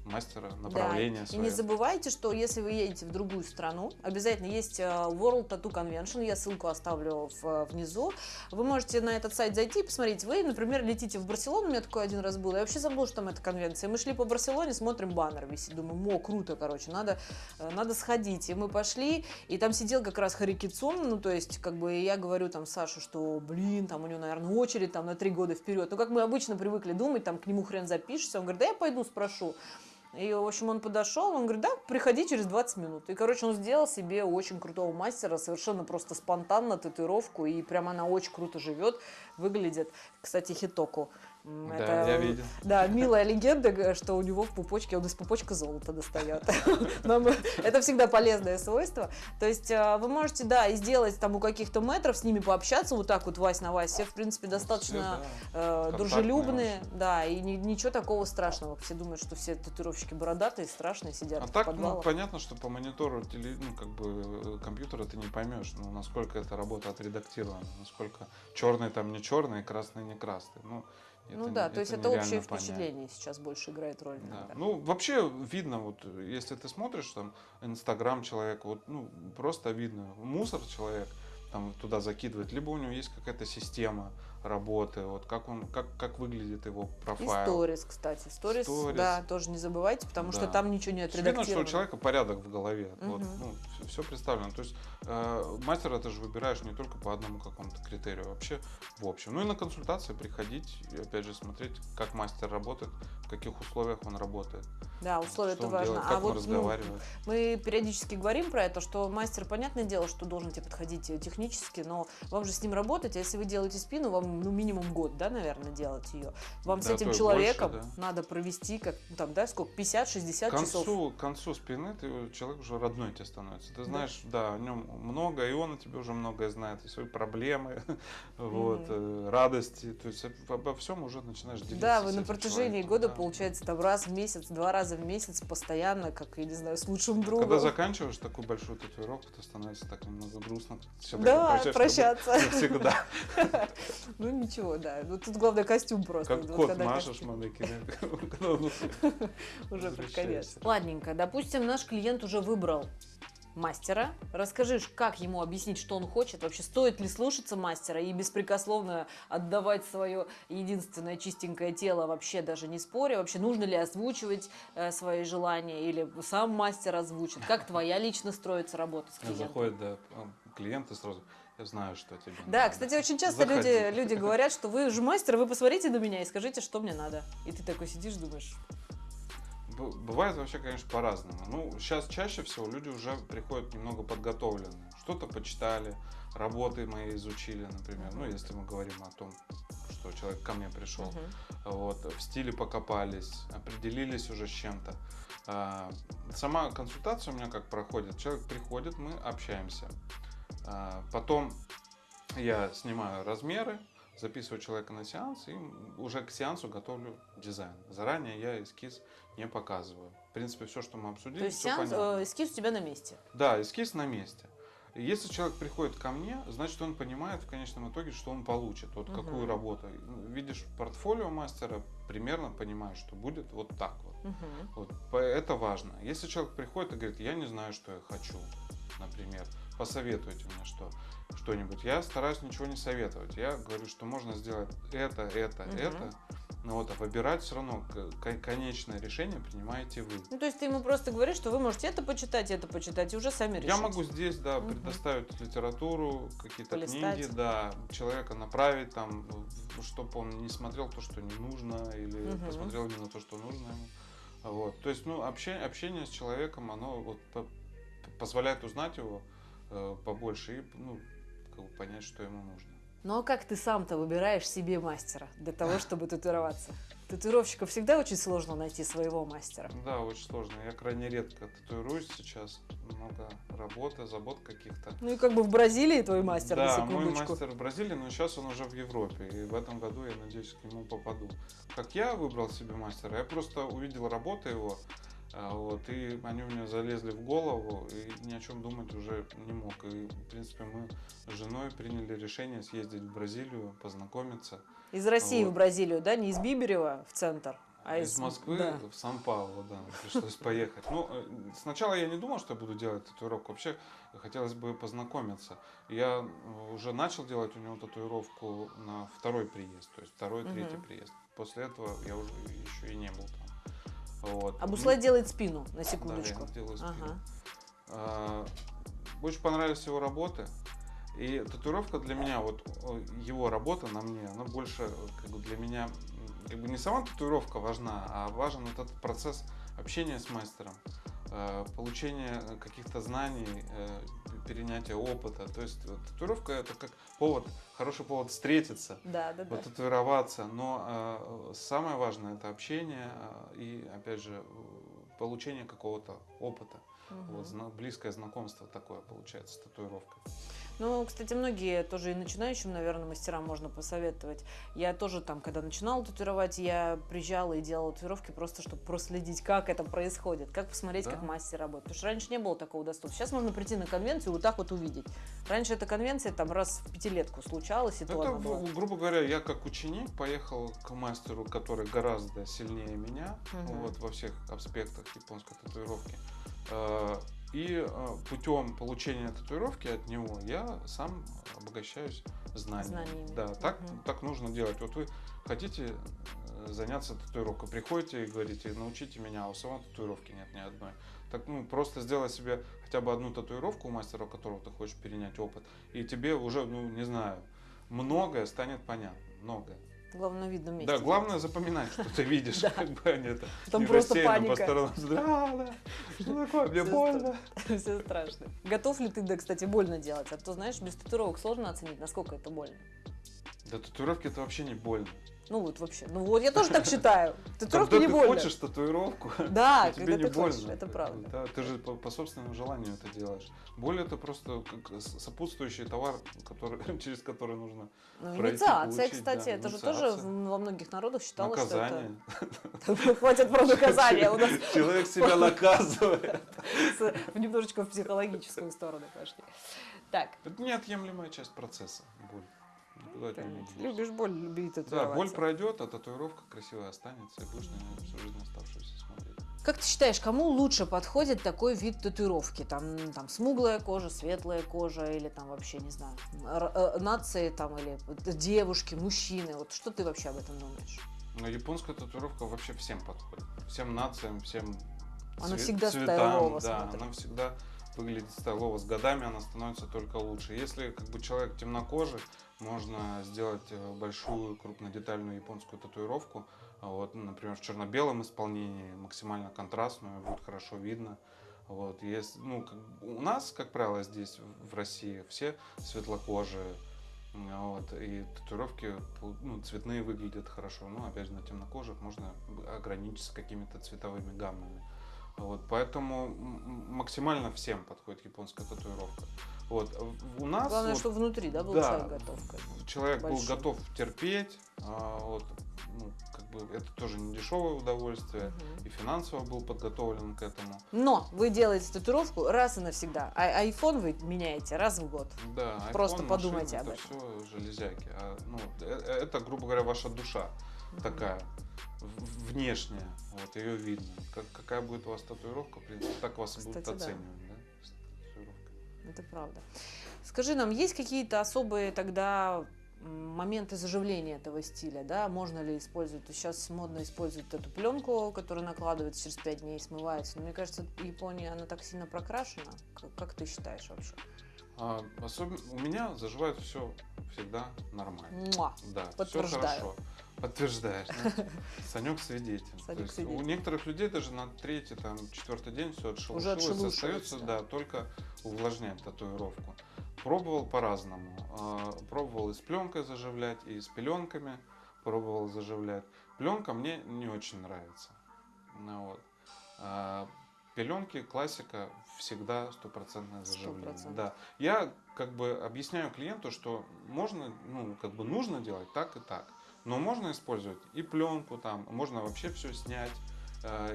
мастера, направления да. И не забывайте, что если вы едете в другую страну, обязательно есть э, World Tattoo Convention, я ссылку оставлю в, внизу. Вы можете на этот сайт зайти и посмотреть. Вы, например, летите в Барселону, у меня такой один раз был, я вообще забыла, что там эта конвенция. Мы шли по Барселоне, смотрим, баннер висит, думаю, мо, круто, короче, надо, э, надо сходить. И мы пошли, и там сидел как раз Харикицун, ну, то есть, как бы, я говорю там Сашу, что, блин, там у него, наверное, очередь там на три года вперед. Ну, как мы обычно привыкли думать, там к нему хрен запишешься. Он говорит, да я пойду спрошу. И, в общем, он подошел, он говорит, да, приходи через 20 минут. И, короче, он сделал себе очень крутого мастера, совершенно просто спонтанно татуировку, и прям она очень круто живет, выглядит. Кстати, Хитоку. Да, я видел. Да, милая легенда, что у него в пупочке, он из пупочка золото достает. Это всегда полезное свойство. То есть э, вы можете, да, и сделать там у каких-то метров, с ними пообщаться, вот так вот Вась на Вась. Все, в принципе, достаточно э, дружелюбные, да, и ни- ничего такого страшного. Все думают, что все татуировщики бородатые, страшные, сидят А так, ну, понятно, что по монитору теле, ну, как бы, э, компьютера ты не поймешь, ну, насколько эта работа отредактирована, насколько черный там не черный, красный не красный. Ну, ну это да, не- то есть это общее понять. впечатление сейчас больше играет роль. Да. Ну, вообще видно, вот, если ты смотришь там Инстаграм человека, вот, ну, просто видно, мусор человек там туда закидывает, либо у него есть какая-то система работы, вот как он, как, как выглядит его И профайл. сторис, кстати. Сторис, Сторис. да, тоже не забывайте, потому что Да. там ничего не есть Видно, что у отредактировано. человека порядок в голове. Вот, Мгм. ну, все, представлено. То есть э, мастера ты же выбираешь не только по одному какому-то критерию, вообще в общем. Ну и на консультации приходить и опять же смотреть, как мастер работает, в каких условиях он работает. Да, условия что это важно. делает, а вот ну, мы периодически говорим про это, что мастер, понятное дело, что должен тебе подходить э, технически, но вам же с ним работать, а если вы делаете спину, вам ну, минимум год, да, наверное, делать ее. Вам с Да, этим то и человеком больше, да. надо провести, как, ну, там, да, сколько, 50-60 К часов. к концу спины ты, э, человек уже родной тебе становится. Ты знаешь, да, о нем много, и он о тебе уже многое знает, и свои проблемы, вот, э, радости. То есть обо- всем уже начинаешь делиться. Да, с вы на этим протяжении года, да. получается, там раз в месяц, два раза в месяц постоянно, как, я не знаю, с лучшим другом. Когда заканчиваешь такую большую татуировку, то становится так немного грустно. Всё-таки Да, прощаться. Навсегда. Ну ничего, да. Ну тут главное костюм просто. Как Вот кот когда машешь он Уже под конец. Ладненько, допустим, наш клиент уже выбрал мастера. Расскажи, как ему объяснить, что он хочет, вообще стоит ли слушаться мастера и беспрекословно отдавать свое единственное чистенькое тело, вообще даже не споря, вообще нужно ли озвучивать э, свои желания или сам мастер озвучит, как твоя лично строится работа с клиентом. Заходят, да, клиенты сразу. Я знаю, что тебе Да, надо. кстати, очень часто люди, Заходи. люди говорят, что вы же мастер, вы посмотрите на меня и скажите, что мне надо. И ты такой сидишь, думаешь, Бывает вообще, конечно, по-разному. Ну, сейчас чаще всего люди уже приходят немного подготовленные. Что-то почитали, работы мои изучили, например. Ну, если мы говорим о том, что человек ко мне пришел. «Мгм». Вот, в стиле покопались, определились уже с чем-то. А, Сама консультация у меня как проходит. Человек приходит, мы общаемся. А, Потом я снимаю размеры, записываю человека на сеанс и уже к сеансу готовлю дизайн. Заранее я эскиз не показываю. В принципе, все, что мы обсудили, То есть сеанс, понятно. э, эскиз у тебя на месте. Да, эскиз на месте. Если человек приходит ко мне, значит он понимает в конечном итоге, что он получит, вот какую Мгм. работу. Видишь портфолио мастера, примерно понимаешь, что будет вот так вот. Мгм. Вот, это важно. Если человек приходит и говорит, я не знаю, что я хочу, например, посоветуйте мне что, что-нибудь. Я стараюсь ничего не советовать. Я говорю, что можно сделать это, это, Мгм. это. Но вот, а выбирать все равно конечное решение принимаете вы. Ну, то есть ты ему просто говоришь, что вы можете это почитать, это почитать, и уже сами решите. Я могу здесь, да, Мгм. предоставить литературу, какие-то книги, да, человека направить там, чтобы он не смотрел то, что не нужно, или Мгм. посмотрел именно то, что нужно ему. Вот. То есть, ну, общение, общение с человеком, оно вот позволяет узнать его э, побольше и, ну, как бы понять, что ему нужно. Ну, а как ты сам-то выбираешь себе мастера для того, чтобы татуироваться? Татуировщиков всегда очень сложно найти своего мастера. Да, очень сложно. Я крайне редко татуируюсь сейчас. Много работы, забот каких-то. Ну и как бы в Бразилии твой мастер, на да, мой мастер в Бразилии, но сейчас он уже в Европе. И в этом году, я надеюсь, к нему попаду. Как я выбрал себе мастера? Я просто увидел работы его, вот, и они у меня залезли в голову, и ни о чем думать уже не мог. И, в принципе, мы с женой приняли решение съездить в Бразилию, познакомиться. Из России Вот. в Бразилию, да? Не из Биберева в центр. А из из- Москвы да. в Сан-Паулу, да, пришлось поехать. Ну, э, сначала я не думал, что я буду делать татуировку. Вообще хотелось бы познакомиться. Я уже начал делать у него татуировку на второй приезд, то есть второй, третий приезд. После этого я уже еще и не был там. Вот. А Ну, Буслай делает спину, на да, секундочку. я делаю спину. Ага. А, Очень понравились его работы. И татуировка для меня, вот о, его работа на мне, она больше э, как бы для меня, как бы не сама татуировка важна, а важен вот этот процесс общения с мастером, э, получения каких-то знаний, перенятия опыта. То есть вот татуировка это как повод, хороший повод встретиться, Да, да, да. потатуироваться, но э, самое важное это общение э, и, опять же, получение какого-то опыта. Мгм. Вот, зна- близкое знакомство такое получается с татуировкой. Ну, кстати, многие тоже и начинающим, наверное, мастерам можно посоветовать. Я тоже там, когда начинала татуировать, я приезжала и делала татуировки просто, чтобы проследить, как это происходит, как посмотреть, Да. как мастер работает. Потому что раньше не было такого доступа. Сейчас можно прийти на конвенцию и вот так вот увидеть. Раньше эта конвенция там раз в пятилетку случалась, и то Это, была. гру- грубо говоря, я как ученик поехал к мастеру, который гораздо сильнее меня Мгм. вот, во всех аспектах японской татуировки. И э, путем получения татуировки от него я сам обогащаюсь знаниями. Знаниями. Да, так, Мгм. так нужно делать. Вот вы хотите э, заняться татуировкой, приходите и говорите, научите меня, а у самого татуировки нет ни одной. Так, ну, просто сделай себе хотя бы одну татуировку у мастера, у которого ты хочешь перенять опыт, и тебе уже, ну, не знаю, многое станет понятно. Многое. Главное, на видном месте. Да, главное запоминать, что ты видишь, как бы они это Там просто паника. по сторонам. Да, да, что такое, мне больно. Все страшно. Готов ли ты, да, кстати, больно делать? А то, знаешь, без татуировок сложно оценить, насколько это больно. Да татуировки это вообще не больно. Ну вот вообще. Ну вот, я тоже так считаю. Татуировки Когда не ты больно. хочешь татуировку, Да, тебе не ты больно. это правда. Да, ты же по, по собственному желанию это делаешь. Боль это просто как сопутствующий товар, который, через который нужно Ну, пройти, инициация, получить, кстати, да, это же тоже во многих народах считалось, наказание. что это... Хватит про наказание, у нас Человек себя наказывает. немножечко в психологическую сторону пошли. Так, Это неотъемлемая часть процесса. Боль. Денешься. любишь боль, люби Да, боль татуироваться. пройдет, а татуировка красивая останется, и будешь на нее всю жизнь оставшуюся смотреть. Как ты считаешь, кому лучше подходит такой вид татуировки? Там, там смуглая кожа, светлая кожа или там вообще, не знаю, э, нации там или девушки, мужчины? Вот что ты вообще об этом думаешь? Но японская татуировка вообще всем подходит. Всем нациям, всем Она цве- всегда цветам, стайлово Да, смотрит. она всегда выглядит стайлово. С годами она становится только лучше. Если как бы человек темнокожий, можно сделать э, большую крупнодетальную японскую татуировку. А Вот, ну, например, в черно-белом исполнении, максимально контрастную, будет хорошо видно. Вот, есть, ну, у нас, как правило, здесь, в- России, все светлокожие, М, вот, и татуировки ну, цветные выглядят хорошо. Но опять же на темнокожих можно ограничиться какими-то цветовыми гаммами. Вот, поэтому максимально всем подходит японская татуировка. Вот, у нас Главное, вот чтобы внутри, да, был да. человек готов к этому. человек был большим. готов терпеть, а, вот, ну, как бы это тоже не дешевое удовольствие, Мгм. и финансово был подготовлен к этому. Но вы делаете татуировку раз и навсегда, а iPhone вы меняете раз в год. Да, Просто iPhone, подумайте машина, об это все железяки. А, ну, э- э- это, грубо говоря, ваша душа такая внешняя, вот ее видно. Как, какая будет у вас татуировка, в принципе, так вас будут Кстати, да. оценивать, да, татуировкой. Это правда. Скажи нам, есть какие-то особые тогда моменты заживления этого стиля, да? Можно ли использовать? Сейчас модно использовать эту пленку, которая накладывается через 5 дней и смывается. Но мне кажется, Япония, она так сильно прокрашена. Как, как ты считаешь вообще? А, особенно у меня заживает все всегда нормально. Муа! Да, все хорошо. Подтверждаешь. да? Санек свидетель. Санек свидетель. У некоторых людей даже на третий, там, четвертый день все отшелушилось, остается, да. да, только увлажнять татуировку. Пробовал по-разному. А, Пробовал и с пленкой заживлять, и с пеленками пробовал заживлять. Пленка мне не очень нравится. Ну, вот. А, Пеленки, классика, всегда стопроцентное заживление. 100%. Да. Я как бы объясняю клиенту, что можно, ну, как бы нужно делать так и так. Но можно использовать и пленку там, можно вообще все снять,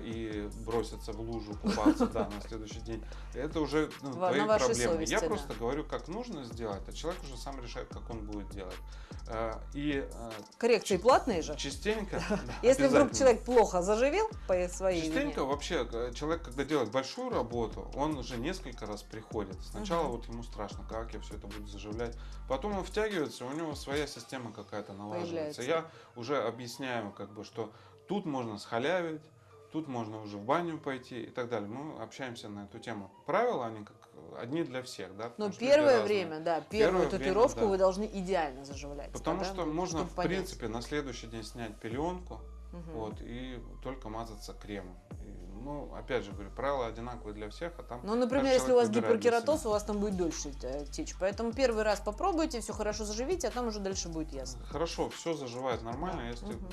и бросятся в лужу купаться, да, на следующий день. Это уже ну, Во- твои проблемы. совести, Я да. просто говорю, как нужно сделать, а человек уже сам решает, как он будет делать. Э, И э, Коррекции платные же. частенько, да, Если вдруг человек плохо заживил по своей Частенько вине, вообще э, человек, когда делает большую работу, он уже несколько раз приходит. Сначала Мгм. вот ему страшно, как я все это буду заживлять. Потом он втягивается, у него своя система какая-то налаживается. Появляется. Я уже объясняю, как бы, что тут можно схалявить, тут можно уже в баню пойти и так далее. Мы общаемся на эту тему. Правила, они как одни для всех, да? но люди первое время, да, Первое первую время, татуировку да. вы должны идеально заживлять. Потому что ну, можно, в понять. принципе, на следующий день снять пеленку, Мгм. вот, и только мазаться кремом. И, ну, опять же говорю, правила одинаковые для всех, а там Ну, например, если у вас гиперкератоз, у вас там будет дольше э, течь. Поэтому первый раз попробуйте, все хорошо заживите, а там уже дальше будет ясно. хорошо, все заживает нормально, Да, если, мгм.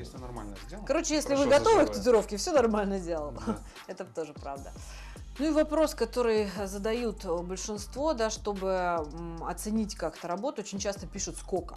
Если нормально сделано. Короче, если вы готовы к заживает. татуировке, все нормально сделал. Да. Это тоже правда. Ну и вопрос, который задают большинство, да, чтобы оценить как-то работу, очень часто пишут сколько.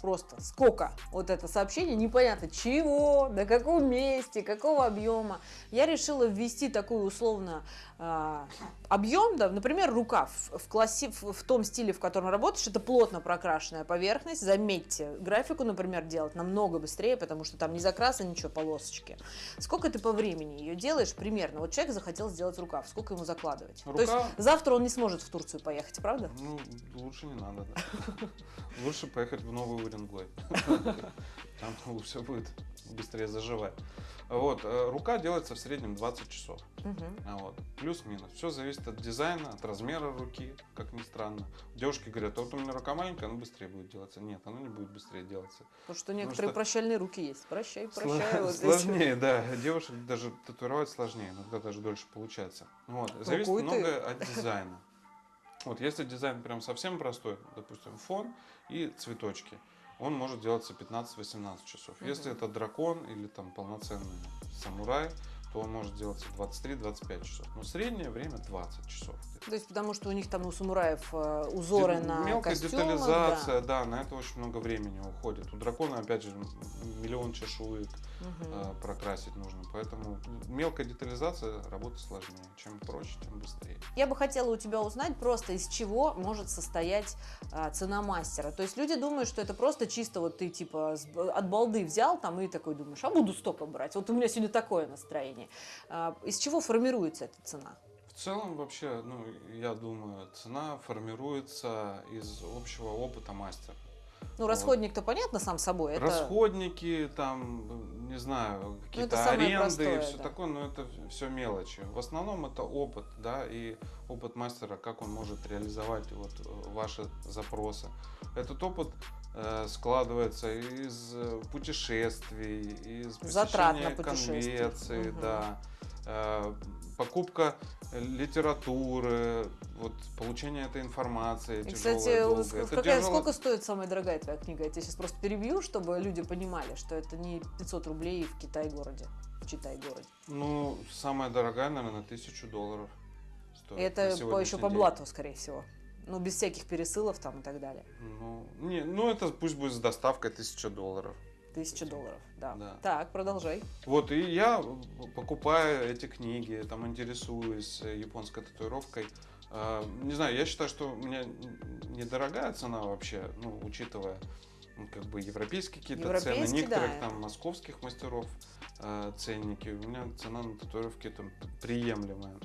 Просто сколько. Вот это сообщение, непонятно чего, на каком месте, какого объема. Я решила ввести такой условно объем, да, например, рукав в, классе, в, в том стиле, в котором работаешь, это плотно прокрашенная поверхность. Заметьте, графику, например, делать намного быстрее, потому что там не закраса, ничего, полосочки. Сколько ты по времени ее делаешь примерно? Вот человек захотел сделать рукав, сколько ему закладывать? То есть Рука, завтра он не сможет в Турцию поехать, правда? ну, лучше не надо, да. Лучше поехать в Новый Уренгой. Там все будет быстрее заживать. Вот, э, рука делается в среднем 20 часов. А Вот. Плюс-минус. Все зависит от дизайна, от размера руки, как ни странно. Девушки говорят, а вот у меня рука маленькая, она быстрее будет делаться. Нет, она не будет быстрее делаться. Потому что некоторые что- прощальные руки есть. Прощай, Сло- прощай. вот эти. Сложнее, да. Девушек даже татуировать сложнее, иногда даже дольше получается. Вот. Зависит Какой ты. много от дизайна. Вот если дизайн прям совсем простой, допустим, фон и цветочки, он может делаться 15-18 часов. Если Мгм. это дракон или там полноценный самурай, то он может делаться 23-25 часов. Но среднее время 20 часов. То есть потому что у них там у самураев э, узоры Де- на Мелкая костюмах, детализация, да. да. на это очень много времени уходит. У дракона, опять же, миллион чешуек Э, прокрасить нужно. Поэтому мелкая детализация работа сложнее. Чем проще, тем быстрее. Я бы хотела у тебя узнать просто, из чего может состоять а, цена мастера. То есть люди думают, что это просто чисто вот ты типа от балды взял там и такой думаешь, а буду столько брать. Вот у меня сегодня такое настроение. А, из чего формируется эта цена? В целом вообще, ну, я думаю, цена формируется из общего опыта мастера. Ну, расходник-то понятно сам собой. Это... Расходники, там, не знаю, какие-то самое аренды и простое, все да. такое, но это все мелочи. В основном это опыт, да, и опыт мастера, как он может реализовать вот э, ваши запросы. Этот опыт э, складывается из э, путешествий, из Затрат на конвенций, Мгм. да, э, покупка литературы, вот получение этой информации. И, тяжелое, кстати, Это какая- тяжело- сколько стоит самая дорогая твоя книга? Я тебя сейчас просто перебью, чтобы люди понимали, что это не 500 рублей в Китай-городе, в Читай-городе. Ну, самая дорогая, наверное, тысячу долларов. стоит И это по, еще по день. блату, скорее всего. Ну, без всяких пересылов там и так далее. Ну, не, ну, это пусть будет с доставкой тысяча долларов. Тысяча долларов, да. Да. Так, продолжай. Вот, и я покупаю эти книги, там интересуюсь э, японской татуировкой. Э, Не знаю, я считаю, что у меня недорогая цена вообще, ну, учитывая ну, как бы европейские какие-то цены, некоторых да. там московских мастеров э, ценники. У меня цена на татуировки там приемлемая.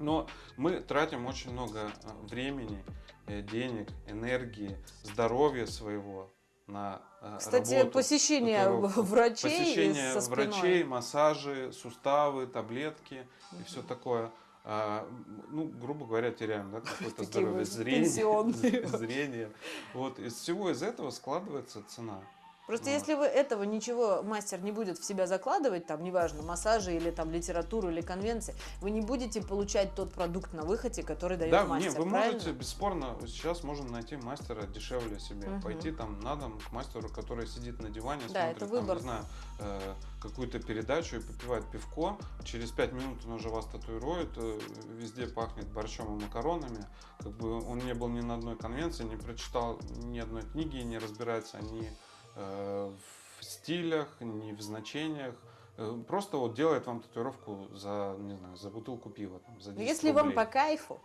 Но мы тратим очень много э, времени, э, денег, энергии, здоровья своего на э, Кстати, работу. посещение врачей Посещение со спиной. врачей, массажи, суставы, таблетки и Мгм. все такое. А, ну, грубо говоря, теряем да, какое-то здоровье, зрение, зрение. Вот из всего из этого складывается цена. Просто Вот. если вы этого ничего мастер не будет в себя закладывать, там, неважно, массажи или там литературу или конвенции, вы не будете получать тот продукт на выходе, который дает да, мастер. не, вы правильно? можете, бесспорно, сейчас можно найти мастера дешевле себе, Мгм. пойти там на дом к мастеру, который сидит на диване, Да, смотрит, это там, выбор. не знаю, э, какую-то передачу и попивает пивко, через пять минут он уже вас татуирует, э, везде пахнет борщом и макаронами, как бы он не был ни на одной конвенции, не прочитал ни одной книги, не разбирается ни в стилях, ни в значениях, э, просто вот делает вам татуировку за, не знаю, за бутылку пива, там, за 10 Ну, Если вам рублей. по кайфу,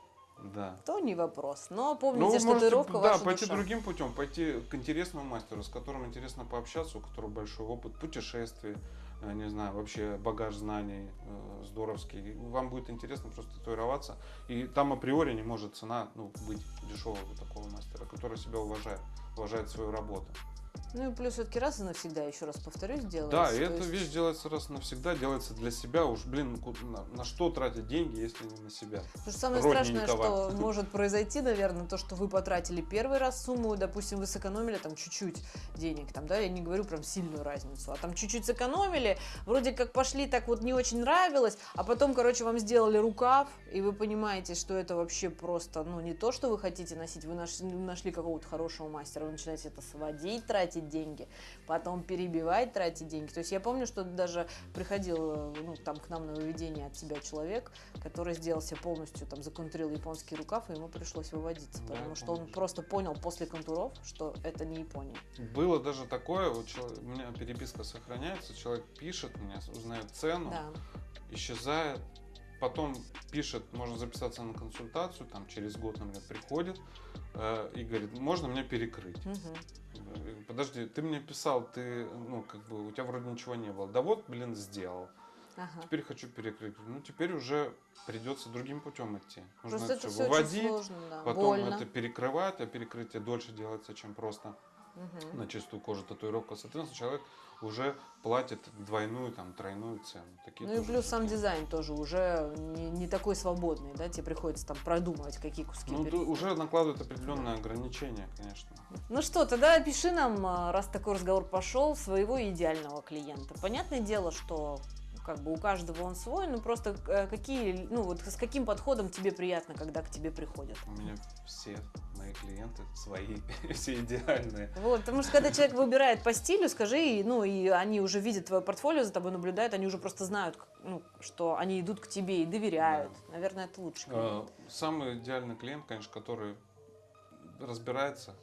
Да. то не вопрос. Но Ну, помните, вы что можете, татуировка да, пойти душа. другим путем, пойти к интересному мастеру, с которым интересно пообщаться, у которого большой опыт путешествий, э, не знаю, вообще багаж знаний э, здоровский. Вам будет интересно просто татуироваться. И там априори не может цена ну, быть дешевого такого мастера, который себя уважает, уважает свою работу. Ну и плюс все-таки раз и навсегда, еще раз повторюсь, делается. Да, и эта есть- вещь делается раз и навсегда, делается для себя. Уж, блин, ку- на, на что тратить деньги, если не на себя? Потому что самое страшное, что может произойти, наверное, то, что вы потратили первый раз сумму, допустим, вы сэкономили там чуть-чуть денег, там, да, я не говорю прям сильную разницу, а там чуть-чуть сэкономили, вроде как пошли, так вот не очень нравилось, а потом, короче, вам сделали рукав, и вы понимаете, что это вообще просто, ну, не то, что вы хотите носить, вы нашли, нашли какого-то хорошего мастера, вы начинаете это сводить, тратить деньги, потом перебивать, тратить деньги. То есть я помню, что даже приходил, ну, там к нам на выведение от себя человек, который сделал себе полностью, там, законтурил японский рукав, и ему пришлось выводиться, Да, потому что он просто понял после контуров, что это не Япония. Было даже такое, вот у меня переписка сохраняется, человек пишет мне, узнает цену, Да. исчезает, потом пишет, можно записаться на консультацию, там через год, например, приходит э, и говорит, можно мне перекрыть. Э, Подожди, ты мне писал, ты, ну, как бы, у тебя вроде ничего не было. Да вот, блин, сделал. Ага. Теперь хочу перекрыть. Ну, теперь уже придется другим путем идти. Нужно Просто это все выводить, сложно, да. потом Больно. это перекрывать, а перекрытие дольше делается, чем просто Мгм. на чистую кожу татуировка. Соответственно, человек уже платит двойную, там, тройную цену. Такие Ну и плюс сам такие. дизайн тоже уже не, не такой свободный, да, тебе приходится там продумывать, какие куски Ну, ду- уже накладывают определенные ограничения, конечно. Ну что, тогда пиши нам, а, раз такой разговор пошел, своего идеального клиента. Понятное дело, что как бы у каждого он свой, но просто э, какие, ну вот с каким подходом тебе приятно, когда к тебе приходят. У меня все мои клиенты свои, все идеальные. Вот, потому что когда человек выбирает по стилю, скажи, ну и они уже видят твое портфолио, за тобой наблюдают, они уже просто знают, ну, что они идут к тебе и доверяют. Наверное, это лучше. Э, Самый идеальный клиент, конечно, который разбирается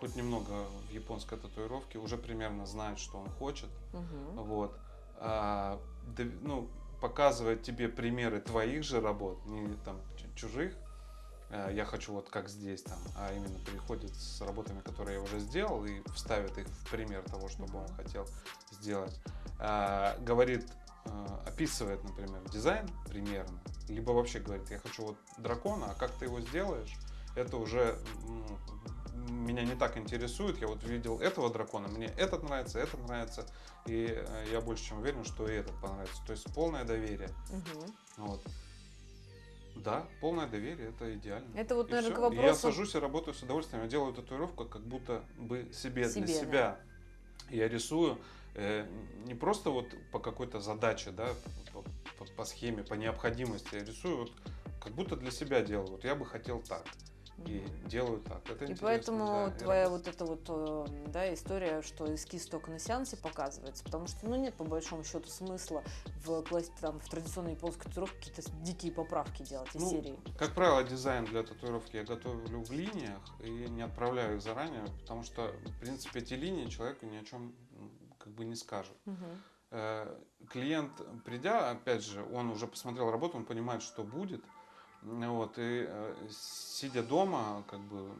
хоть немного в японской татуировке, уже примерно знает, что он хочет. Мгм. Вот. А, ну, показывает тебе примеры твоих же работ, не там чу- чужих. Э, Я хочу вот как здесь там, а именно приходит с работами, которые я уже сделал, и вставит их в пример того, что бы он хотел сделать. А, Говорит, э, описывает, например, дизайн примерно, либо вообще говорит, я хочу вот дракона, а как ты его сделаешь, это уже ну, меня не так интересует. Я вот видел этого дракона, мне этот нравится, этот нравится, и э, я больше чем уверен, что и этот понравится. То есть полное доверие. Мгм. Вот. Да, полное доверие это идеально. Это вот, И наверное, всё. к И Я вопросу- сажусь и работаю с удовольствием. Я делаю татуировку как будто бы себе, Себе, для да. себя. Я рисую э, не просто вот по какой-то задаче, да, по, по- по схеме, по необходимости. Я рисую вот как будто для себя делаю. Вот я бы хотел так. И Мгм. делаю так. Это И поэтому да, твоя вот эта вот э, да, история, что эскиз только на сеансе показывается, потому что ну, нет по большому счету смысла в, там, в традиционной японской татуировке какие-то дикие поправки делать из Ну, серии. Как правило, дизайн для татуировки я готовлю в линиях и не отправляю их заранее, потому что, в принципе, эти линии человеку ни о чем как бы не скажут. Э, Клиент, придя, опять же, он уже посмотрел работу, он понимает, что будет. Вот, и э, сидя дома, как бы,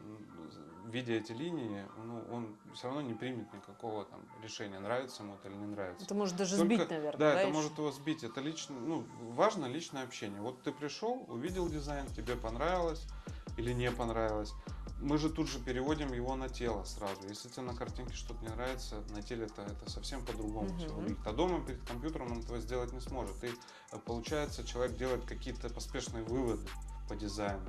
видя эти линии, ну, он все равно не примет никакого там решения, нравится ему это или не нравится. Это может даже Только- сбить, наверное. Да, Да, это ещё? может его сбить. Это лично, ну, важно личное общение. Вот ты пришел, увидел дизайн, тебе понравилось или не понравилось. Мы же тут же переводим его на тело сразу. Если тебе на картинке что-то не нравится, на теле это, это совсем по-другому Мгм. все выглядит. А дома перед компьютером он этого сделать не сможет. И э, получается, человек делает какие-то поспешные выводы по дизайну.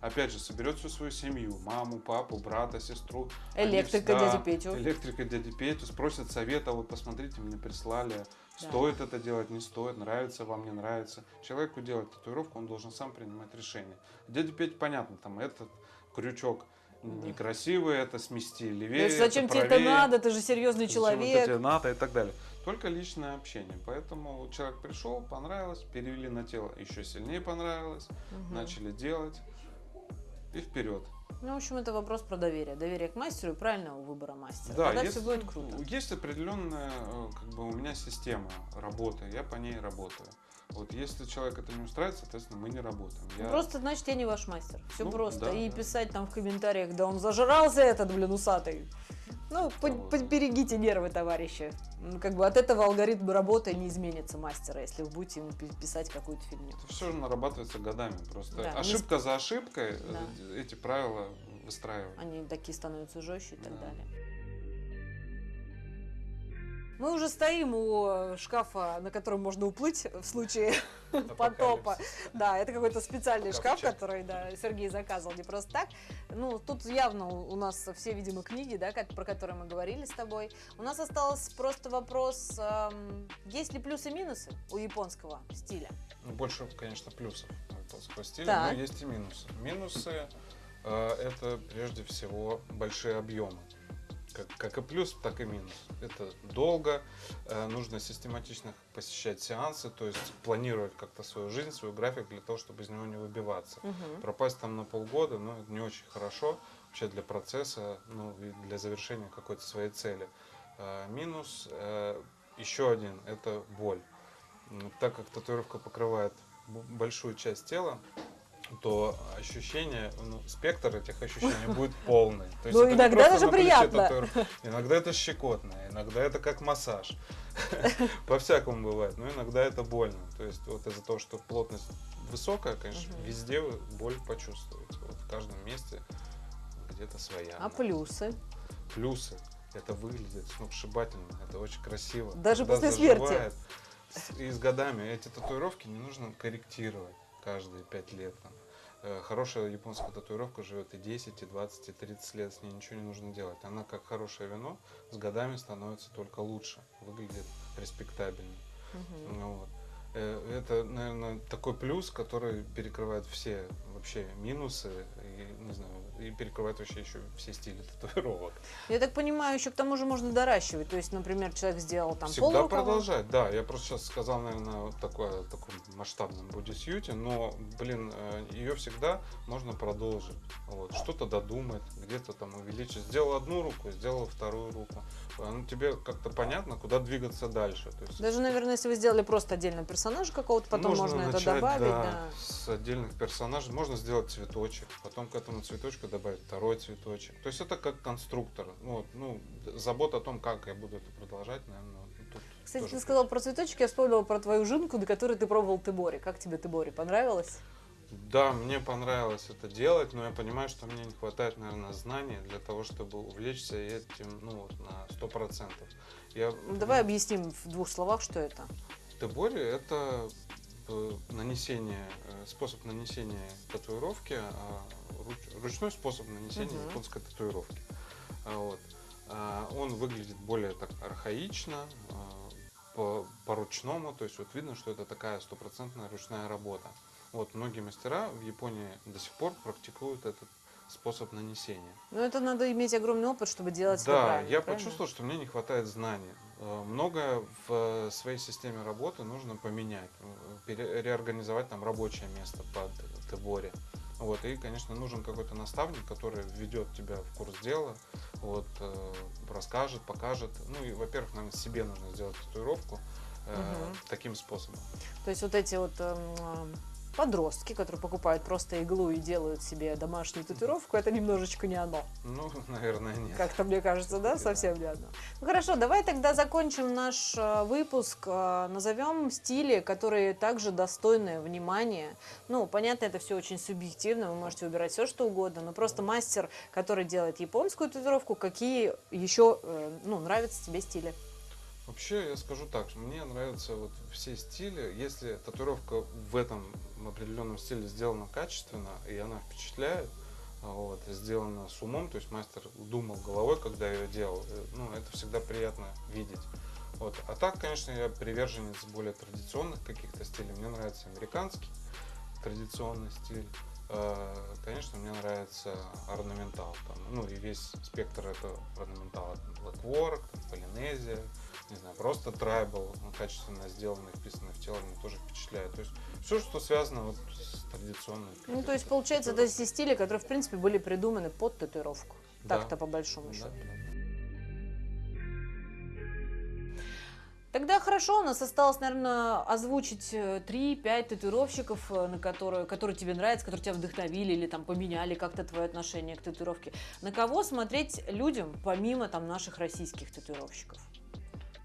Опять же, соберет всю свою семью, маму, папу, брата, сестру. Электрика всегда- дядю Петю. Электрика дяди Петю спросит совета, вот посмотрите, мне прислали, стоит это делать, не стоит, нравится вам, не нравится. Человеку делать татуировку, он должен сам принимать решение. Дядя Петя, понятно, там этот крючок некрасивый, это смести То левее, есть зачем это тебе это правее, надо, ты же серьезный зачем это человек. тебе надо и так далее. Только личное общение. Поэтому человек пришел, понравилось, перевели на тело, еще сильнее понравилось, Мгм. начали делать и вперед. Ну, в общем, это вопрос про доверие. Доверие к мастеру и правильного выбора мастера. Да, Тогда есть, все будет круто. есть определенная, э, как бы у меня система работы, я по ней работаю. Вот если человек это не устраивает, соответственно, мы не работаем. Я- Просто, значит, я не ваш мастер. Все Ну, просто. да, и да. писать там в комментариях, да он зажрался этот, блин, усатый. Ну, поберегите нервы, товарищи. Ну, Как бы от этого алгоритм работы не изменится мастера, если вы будете ему пи- писать какую-то фигню. Это все нарабатывается годами. Просто Да, ошибка за ошибкой Да. э, эти правила выстраивают. Они такие становятся жестче и так Да. далее. Мы уже стоим у шкафа, на котором можно уплыть в случае потопа. Да, это какой-то специальный шкаф, который да, Сергей заказывал не просто так. Ну, тут явно у у нас все, видимо, книги, да, как, про которые мы говорили с тобой. У нас остался просто вопрос, эм, есть ли плюсы и минусы у японского стиля? Ну, больше, конечно, плюсов у японского стиля, Так. но есть и минусы. Минусы э, это прежде всего большие объемы. Как, как и плюс, так и минус. Это долго, э, нужно систематично посещать сеансы, то есть планировать как-то свою жизнь, свой график для того, чтобы из него не выбиваться. Мгм. Пропасть там на полгода, ну, это не очень хорошо вообще для процесса, ну, и для завершения какой-то своей цели. Э, Минус э, еще один – это боль. Так как татуировка покрывает большую часть тела, то ощущение, ну, спектр этих ощущений будет полный. То есть Ну, это иногда даже приятно. татуировка. Иногда это щекотно, иногда это как массаж. По-всякому бывает, но иногда это больно. То есть вот из-за того, что плотность высокая, конечно, Мгм. везде боль почувствуете. Вот в каждом месте где-то своя. А плюсы? Плюсы. Это выглядит сногсшибательно, это очень красиво. Даже Когда после смерти. заживает. С- И с годами эти татуировки не нужно корректировать каждые пять лет. там. Э, Хорошая японская татуировка живет и 10, и 20, и 30 лет, с ней ничего не нужно делать. Она как хорошее вино с годами становится только лучше, выглядит респектабельно. Мгм. Ну вот. Э, Это, наверное, такой плюс, который перекрывает все вообще минусы и, не знаю, и перекрывает вообще еще все стили татуировок. Я так понимаю, еще к тому же можно доращивать. То есть, например, человек сделал там Всегда полрукава. продолжать, да. Я просто сейчас сказал, наверное, вот такое, таком масштабном бодисьюте, но, блин, ее всегда можно продолжить. Вот. Что-то додумать, где-то там увеличить. Сделал одну руку, сделал вторую руку. Ну, тебе как-то понятно, куда двигаться дальше. То есть Даже, наверное, если вы сделали просто отдельно персонажа какого-то, потом можно, это начать, добавить. да, Да. с отдельных персонажей. Можно сделать цветочек, потом к этому цветочку добавить второй цветочек. То есть это как конструктор. Ну, вот, ну, забота о том, как я буду это продолжать, наверное, тут Кстати, ты сказал про цветочек, я вспомнила про твою жинку, до которой ты пробовал Тебори. Как тебе Тебори? Понравилось? Да, мне понравилось это делать, но я понимаю, что мне не хватает, наверное, знаний для того, чтобы увлечься этим, ну, вот на сто процентов. Я, Ну, давай объясним в двух словах, что это. Тебори – это э, нанесение, э, способ нанесения татуировки, а, руч- ручной способ нанесения Мгм. японской татуировки. А, Вот. А, Он выглядит более так архаично, по, по-ручному, то есть вот видно, что это такая стопроцентная ручная работа. Вот многие мастера в Японии до сих пор практикуют этот способ нанесения. Ну, это надо иметь огромный опыт, чтобы делать это Да, правильно, я правильно? почувствовал, что мне не хватает знаний. Э, Многое в э, своей системе работы нужно поменять, э, реорганизовать там рабочее место под Тебори. Вот, и, конечно, нужен какой-то наставник, который введет тебя в курс дела, вот, э, расскажет, покажет. Ну и, во-первых, наверное, себе нужно сделать татуировку э, Мгм. таким способом. То есть вот эти вот эм, подростки, которые покупают просто иглу и делают себе домашнюю татуировку, это немножечко не оно. Ну, наверное, нет. Как-то мне кажется, да, Да. совсем не одно. Ну хорошо, давай тогда закончим наш э, выпуск, э, назовем стили, которые также достойны внимания. Ну, понятно, это все очень субъективно, вы можете выбирать все, что угодно, но просто мастер, который делает японскую татуировку, какие еще, э, ну, нравятся тебе стили? Вообще, я скажу так, мне нравятся вот все стили. Если татуировка в этом определенном стиле сделана качественно, и она впечатляет, а, вот, сделана с умом, то есть мастер думал головой, когда ее делал, э, ну, это всегда приятно видеть. Вот. А так, конечно, я приверженец более традиционных каких-то стилей. Мне нравится американский традиционный стиль. Э, Конечно, мне нравится орнаментал. Там, ну и весь спектр этого орнаментала. Там, там, полинезия, не знаю, просто трайбл, ну, качественно сделанный, вписанный в тело, меня тоже впечатляет. То есть все, что связано вот с традиционной. Ну, то есть, получается, это все стили, которые, в принципе, были придуманы под татуировку. Да. Так-то, по большому Да, счету. да. Тогда хорошо, у нас осталось, наверное, озвучить э, 3-5 татуировщиков, э, на которые, которые тебе нравятся, которые тебя вдохновили или там поменяли как-то твое отношение к татуировке. На кого смотреть людям, помимо там наших российских татуировщиков?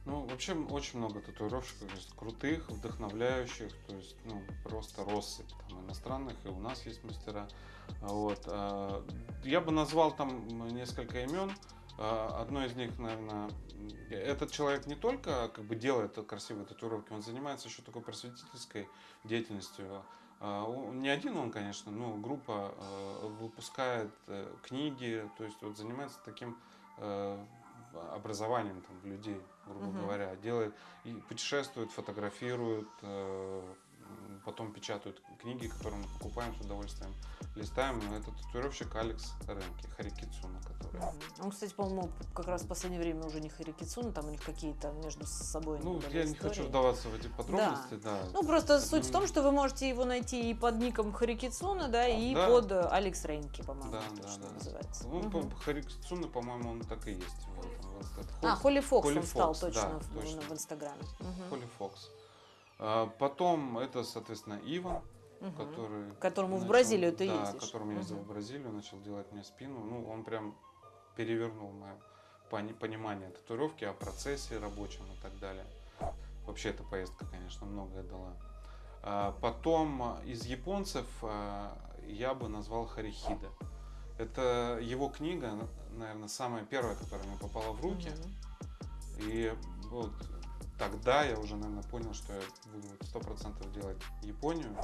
Ну, вообще очень много татуировщиков есть крутых, вдохновляющих, то есть, ну, просто россыпь там иностранных, и у нас есть мастера. А Вот. а, Я бы назвал там несколько имен. А, Одно из них, наверное, этот человек не только как бы делает красивые татуировки, он занимается еще такой просветительской деятельностью. Не один он, конечно, но группа э, выпускает э, книги, то есть вот занимается таким э, образованием там, людей, грубо Мгм. говоря, делает и путешествует, фотографирует, э, потом печатают книги, которые мы покупаем с удовольствием, листаем. Это татуировщик Алекс Ренки, Харикицуна, который. Он, кстати, по-моему, как раз в последнее время уже не Харикицуна, там у них какие-то между собой Ну, я не хочу истории. вдаваться в эти подробности, да. Ну, просто Это суть в том, что вы можете его найти и под ником Харикицуна, да, и Да. под Алекс Рейнки, по-моему, Да, это да, что да. называется. Ну, по- Харикицуна, по-моему, он так и есть. в этом, в А, Холли Фокс он стал точно, да, в, точно. в Инстаграме. Мгм. Холли Фокс. А, Потом это, соответственно, Иван, Мгм. который... Которому в начал- Бразилию ты да, ездишь. которому я ездил в Бразилию, начал делать мне спину. Ну, он прям перевернул мое пони- понимание татуировки, о процессе рабочем и так далее. Вообще эта поездка, конечно, многое дала. А, Потом из японцев а, я бы назвал Харихида. Это его книга, наверное, самая первая, которая мне попала в руки. Мгм. И вот тогда я уже, наверное, понял, что я буду сто процентов делать Японию.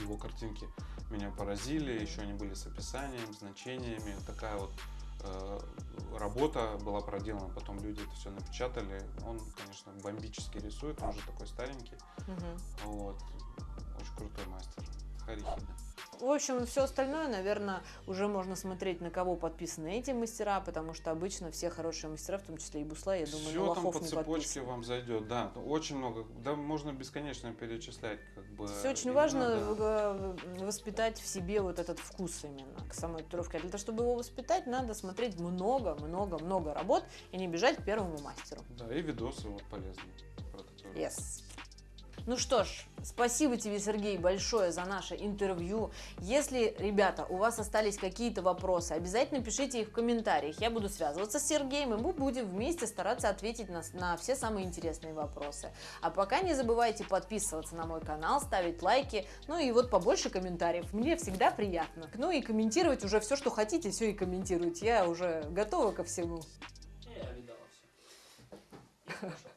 Его картинки меня поразили, еще они были с описанием, значениями. Такая вот э, работа была проделана, потом люди это все напечатали. Он, конечно, бомбически рисует, он уже такой старенький. Мгм. Вот. Очень крутой мастер. Харихида. В общем, все остальное, наверное, уже можно смотреть, на кого подписаны эти мастера, потому что обычно все хорошие мастера, в том числе и Бусла, я думаю, Все на там лохов по не цепочке подписаны. вам зайдет, да, очень много, да, можно бесконечно перечислять, как бы. Все очень важно да. э, воспитать в себе вот этот вкус именно к самой татуировке. А для того, чтобы его воспитать, надо смотреть много-много-много работ и не бежать к первому мастеру. Да, и видосы вот татуировки. Yes. Ну что ж, спасибо тебе, Сергей, большое за наше интервью. Если, ребята, у вас остались какие-то вопросы, обязательно пишите их в комментариях. Я буду связываться с Сергеем, и мы будем вместе стараться ответить на, на все самые интересные вопросы. А пока не забывайте подписываться на мой канал, ставить лайки, ну и вот побольше комментариев. Мне всегда приятно. Ну и комментировать уже все, что хотите, все и комментируйте. Я уже готова ко всему. Я видала все.